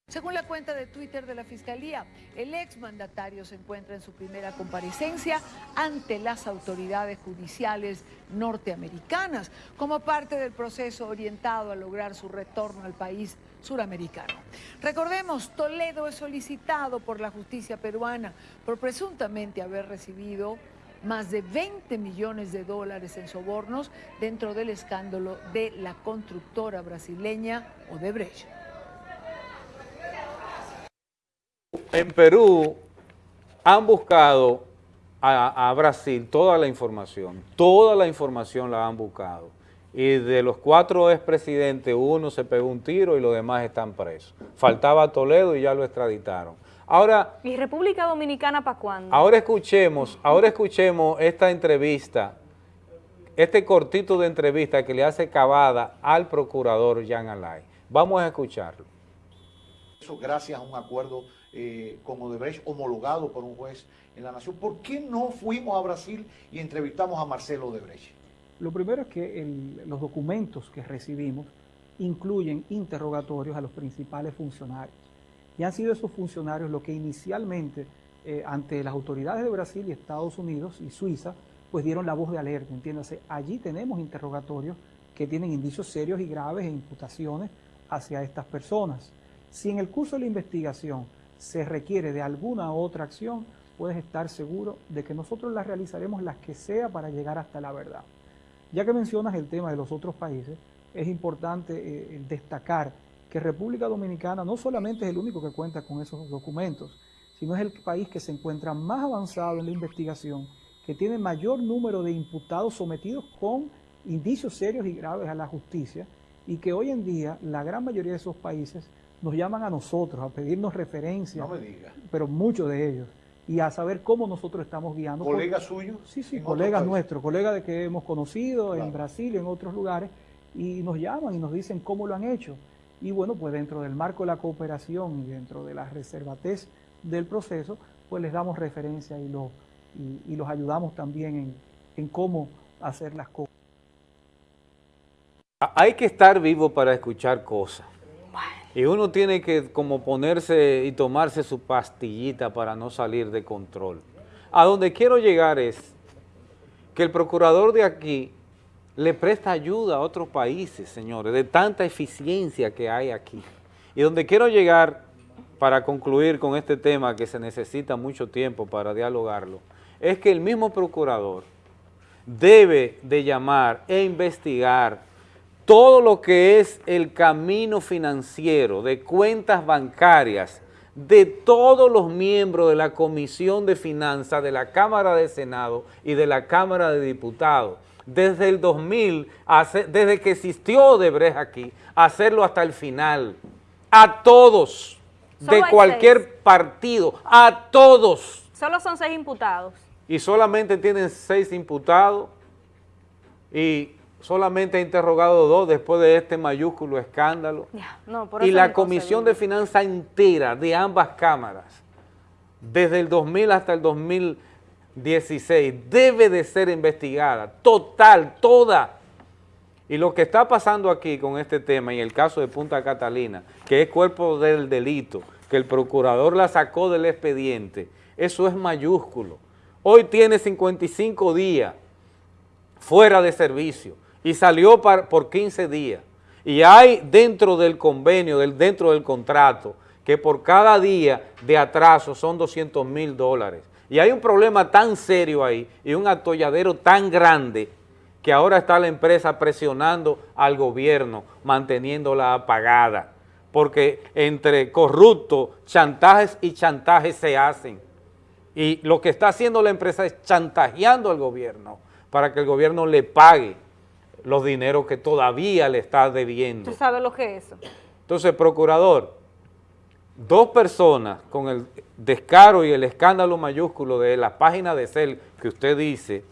Según la cuenta de Twitter de la Fiscalía, el exmandatario se encuentra en su primera comparecencia ante las autoridades judiciales norteamericanas como parte del proceso orientado a lograr su retorno al país suramericano. Recordemos, Toledo es solicitado por la justicia peruana por presuntamente haber recibido más de 20 millones de dólares en sobornos dentro del escándalo de la constructora brasileña Odebrecht. En Perú han buscado a, Brasil toda la información, toda la información la han buscado. Y de los cuatro expresidentes, uno se pegó un tiro y los demás están presos. Faltaba Toledo y ya lo extraditaron. Ahora, ¿Y República Dominicana para cuándo? ahora escuchemos, ahora escuchemos esta entrevista, este cortito de entrevista que le hace Cavada al procurador Jean Alay. Vamos a escucharlo. Eso gracias a un acuerdo eh, con Odebrecht homologado por un juez en la Nación. ¿Por qué no fuimos a Brasil y entrevistamos a Marcelo Odebrecht? Lo primero es que el- los documentos que recibimos incluyen interrogatorios a los principales funcionarios. Y han sido esos funcionarios los que inicialmente, eh, ante las autoridades de Brasil y Estados Unidos y Suiza, pues dieron la voz de alerta, entiéndase. Allí tenemos interrogatorios que tienen indicios serios y graves e imputaciones hacia estas personas. Si en el curso de la investigación se requiere de alguna otra acción, puedes estar seguro de que nosotros las realizaremos las que sea para llegar hasta la verdad. Ya que mencionas el tema de los otros países, es importante eh, destacar que República Dominicana no solamente es el único que cuenta con esos documentos, sino es el país que se encuentra más avanzado en la investigación, que tiene mayor número de imputados sometidos con indicios serios y graves a la justicia, y que hoy en día la gran mayoría de esos países nos llaman a nosotros a pedirnos referencias, No pero muchos de ellos, y a saber cómo nosotros estamos guiando. ¿Colegas suyos? Sí, sí, colegas nuestros, colegas de que hemos conocido Claro. en Brasil y en otros lugares, y nos llaman y nos dicen cómo lo han hecho. Y bueno, pues dentro del marco de la cooperación y dentro de la reservatez del proceso, pues les damos referencia y, lo, y, y los ayudamos también en, en cómo hacer las cosas. Hay que estar vivo para escuchar cosas. Y uno tiene que como ponerse y tomarse su pastillita para no salir de control. A donde quiero llegar es que el procurador de aquí le presta ayuda a otros países, señores, de tanta eficiencia que hay aquí. Y donde quiero llegar para concluir con este tema que se necesita mucho tiempo para dialogarlo, es que el mismo procurador debe de llamar e investigar todo lo que es el camino financiero de cuentas bancarias de todos los miembros de la Comisión de Finanzas de la Cámara de Senado y de la Cámara de Diputados, desde el 2000, hace- desde que existió Odebrecht aquí, hacerlo hasta el final, a todos, de cualquier seis. partido, a todos Solo son seis imputados. y solamente tienen seis imputados y solamente ha interrogado dos después de este mayúsculo escándalo. Ya, no, por Y la Comisión de Finanzas entera de ambas cámaras, desde el 2000 hasta el 2016, debe de ser investigada, total, toda. Y lo que está pasando aquí con este tema, y el caso de Punta Catalina, que es cuerpo del delito, que el procurador la sacó del expediente, eso es mayúsculo. Hoy tiene 55 días fuera de servicio y salió por 15 días. Y hay dentro del convenio, dentro del contrato, que por cada día de atraso son 200 mil dólares. Y hay un problema tan serio ahí y un atolladero tan grande que ahora está la empresa presionando al gobierno, manteniéndola apagada. Porque entre corruptos, chantajes y chantajes se hacen. Y lo que está haciendo la empresa es chantajeando al gobierno para que el gobierno le pague los dineros que todavía le está debiendo. ¿Tú sabes lo que es eso? Entonces, procurador, dos personas con el descaro y el escándalo mayúsculo de la página de CEL que usted dice,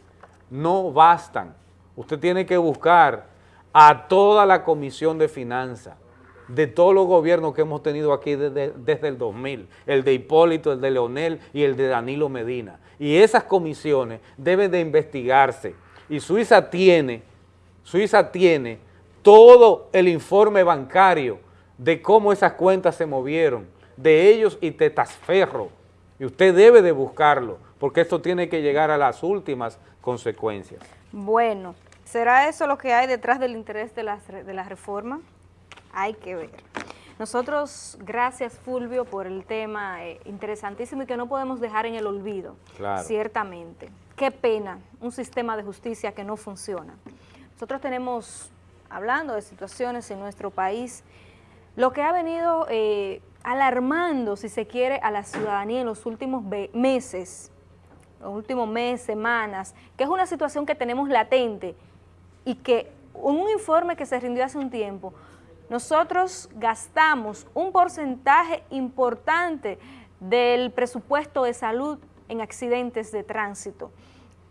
no bastan. Usted tiene que buscar a toda la Comisión de Finanzas de todos los gobiernos que hemos tenido aquí desde, desde el 2000, el de Hipólito, el de Leonel y el de Danilo Medina. Y esas comisiones deben de investigarse. Y Suiza tiene, Suiza tiene todo el informe bancario de cómo esas cuentas se movieron, de ellos y Tetasferro. Y usted debe de buscarlo, porque esto tiene que llegar a las últimas consecuencias. Bueno, ¿será eso lo que hay detrás del interés de la, de la reforma? Hay que ver. Nosotros, gracias Fulvio por el tema eh, interesantísimo y que no podemos dejar en el olvido, Claro. ciertamente. Qué pena, un sistema de justicia que no funciona. Nosotros tenemos, hablando de situaciones en nuestro país, lo que ha venido eh, alarmando, si se quiere, a la ciudadanía en los últimos meses, los últimos meses, semanas, que es una situación que tenemos latente y que en un informe que se rindió hace un tiempo, nosotros gastamos un porcentaje importante del presupuesto de salud en accidentes de tránsito.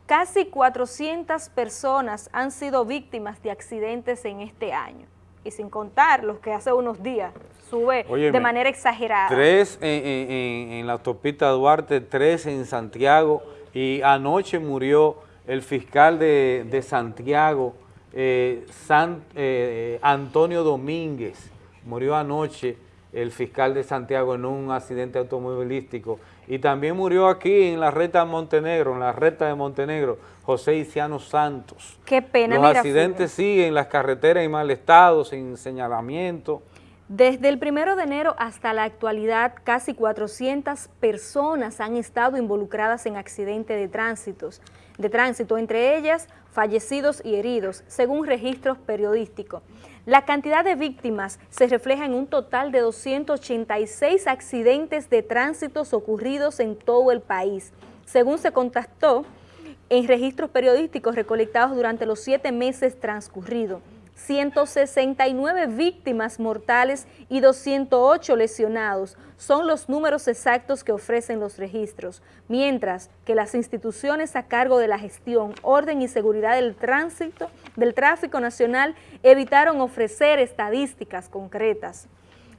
Casi 400 personas han sido víctimas de accidentes en este año, y sin contar los que hace unos días sube Óyeme, de manera exagerada. Tres en, en- en- en la autopista Duarte, tres en Santiago y anoche murió el fiscal de, de Santiago, eh, San- eh, Antonio Domínguez. Murió anoche el fiscal de Santiago en un accidente automovilístico. Y también murió aquí en la recta de Montenegro, en la recta de Montenegro, José Iciano Santos. Qué pena, Los accidentes siguen, las carreteras en mal estado, sin señalamiento. Desde el primero de enero hasta la actualidad, casi 400 personas han estado involucradas en accidentes de, tránsitos, de tránsito, entre ellas fallecidos y heridos, según registros periodísticos. La cantidad de víctimas se refleja en un total de 286 accidentes de tránsito ocurridos en todo el país, según se contactó en registros periodísticos recolectados durante los siete meses transcurridos. 169 víctimas mortales y 208 lesionados son los números exactos que ofrecen los registros, mientras que las instituciones a cargo de la gestión, orden y seguridad del tránsito, del tráfico nacional evitaron ofrecer estadísticas concretas.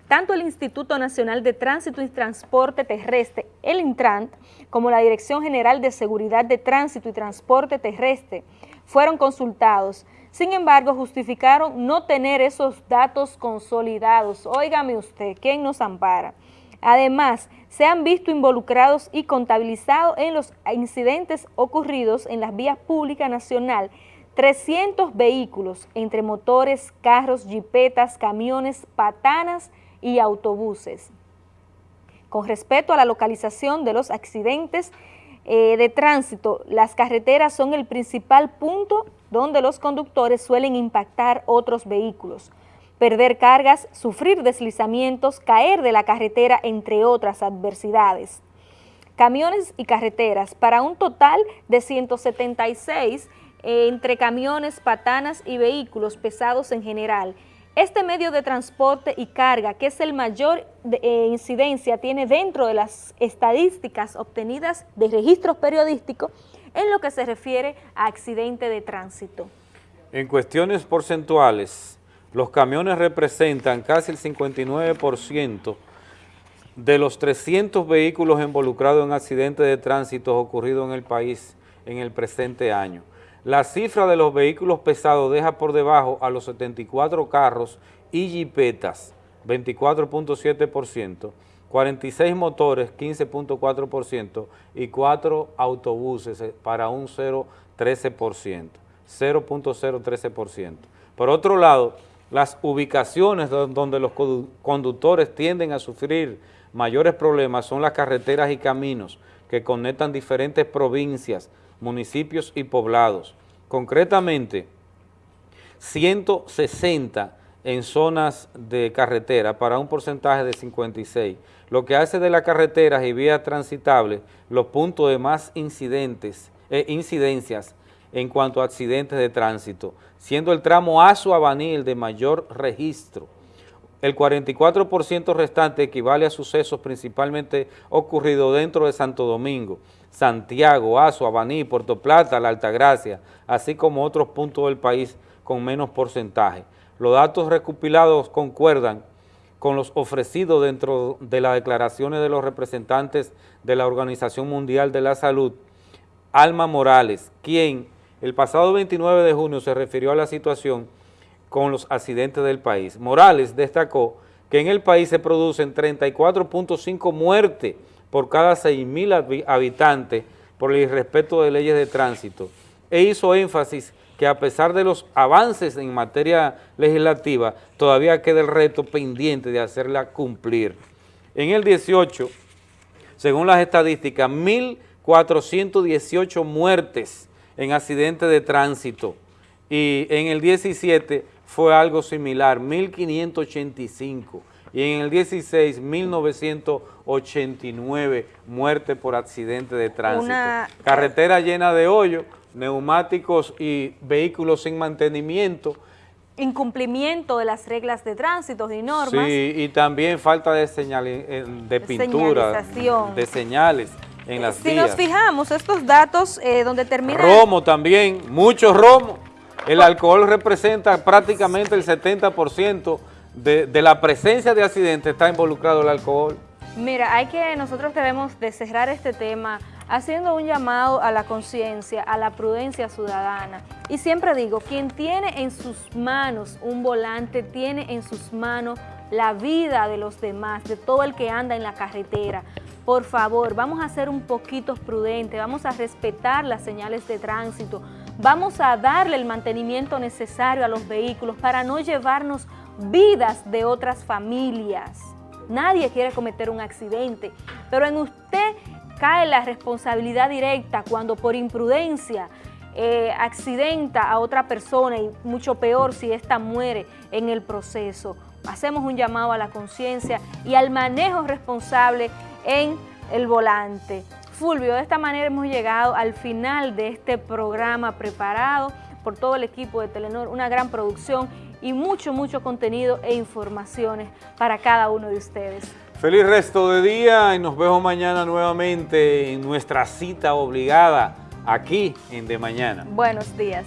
Tanto el Instituto Nacional de Tránsito y Transporte Terrestre, el Intrant, como la Dirección General de Seguridad de Tránsito y Transporte Terrestre fueron consultados. Sin embargo, justificaron no tener esos datos consolidados. Óigame usted, ¿quién nos ampara? Además, se han visto involucrados y contabilizados en los incidentes ocurridos en las vías públicas nacional 300 vehículos entre motores, carros, jipetas, camiones, patanas y autobuses. Con respecto a la localización de los accidentes eh, de tránsito, las carreteras son el principal punto donde los conductores suelen impactar otros vehículos, perder cargas, sufrir deslizamientos, caer de la carretera, entre otras adversidades. Camiones y carreteras, para un total de 176 eh, entre camiones, patanas y vehículos pesados en general. Este medio de transporte y carga, que es el mayor de- eh, incidencia, tiene dentro de las estadísticas obtenidas de registros periodísticos en lo que se refiere a accidente de tránsito. En cuestiones porcentuales, los camiones representan casi el 59% de los 300 vehículos involucrados en accidentes de tránsito ocurridos en el país en el presente año. La cifra de los vehículos pesados deja por debajo a los 74 carros y jipetas, 24.7%, 46 motores, 15.4% y 4 autobuses eh, para un 0.13%, 0.013%. Por otro lado, las ubicaciones do- donde los condu- conductores tienden a sufrir mayores problemas son las carreteras y caminos que conectan diferentes provincias, municipios y poblados. Concretamente, 160 en zonas de carretera para un porcentaje de 56, lo que hace de las carreteras y vías transitables los puntos de más incidentes, eh, incidencias en cuanto a accidentes de tránsito, siendo el tramo Azo-Abaní el de mayor registro. El 44% restante equivale a sucesos principalmente ocurridos dentro de Santo Domingo, Santiago, Azo, Abaní, Puerto Plata, La Altagracia, así como otros puntos del país con menos porcentaje. Los datos recopilados concuerdan con los ofrecidos dentro de las declaraciones de los representantes de la Organización Mundial de la Salud, Alma Morales, quien el pasado 29 de junio se refirió a la situación con los accidentes del país. Morales destacó que en el país se producen 34.5 muertes por cada 6.000 habitantes por el irrespeto de leyes de tránsito e hizo énfasis que a pesar de los avances en materia legislativa, todavía queda el reto pendiente de hacerla cumplir. En el 18, según las estadísticas, 1.418 muertes en accidentes de tránsito y en el 17 fue algo similar, 1.585 y en el 16, 1989 muertes por accidente de tránsito. Una- Carretera llena de hoyos, neumáticos y vehículos sin mantenimiento. Incumplimiento de las reglas de tránsito y normas. Sí, y también falta de, señali- eh, de pintura, de señales en las Si vías. nos fijamos, estos datos eh, donde termina... Romo también, mucho romo. El alcohol representa prácticamente el 70% de, de la presencia de accidentes, está involucrado el alcohol. Mira, hay que, nosotros debemos de cerrar este tema haciendo un llamado a la conciencia, a la prudencia ciudadana. Y siempre digo, quien tiene en sus manos un volante, tiene en sus manos la vida de los demás, de todo el que anda en la carretera. Por favor, vamos a ser un poquito prudentes, vamos a respetar las señales de tránsito, vamos a darle el mantenimiento necesario a los vehículos para no llevarnos vidas de otras familias. Nadie quiere cometer un accidente, pero en usted cae la responsabilidad directa cuando por imprudencia eh, accidenta a otra persona y mucho peor si ésta muere en el proceso. Hacemos un llamado a la conciencia y al manejo responsable en el volante. Fulvio, de esta manera hemos llegado al final de este programa preparado por todo el equipo de Telenor, una gran producción y mucho, mucho contenido e informaciones para cada uno de ustedes. Feliz resto de día y nos vemos mañana nuevamente en nuestra cita obligada aquí en De Mañana. Buenos días.